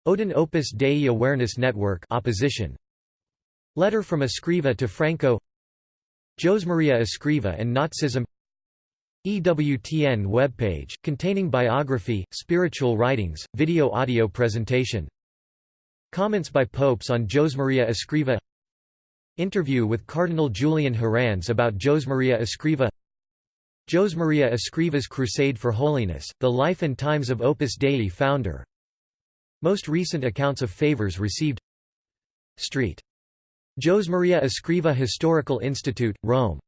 ODAN Opus Dei Awareness Network opposition Letter from Escriva to Franco Josemaria Escriva and Nazism. EWTN webpage, containing biography, spiritual writings, video-audio presentation. Comments by popes on Josemaria Escriva. Interview with Cardinal Julian Herranz about Josemaria Escriva. Josemaria Escriva's Crusade for Holiness, The Life and Times of Opus Dei founder. Most recent accounts of favors received. Street. Josemaria Escriva Historical Institute, Rome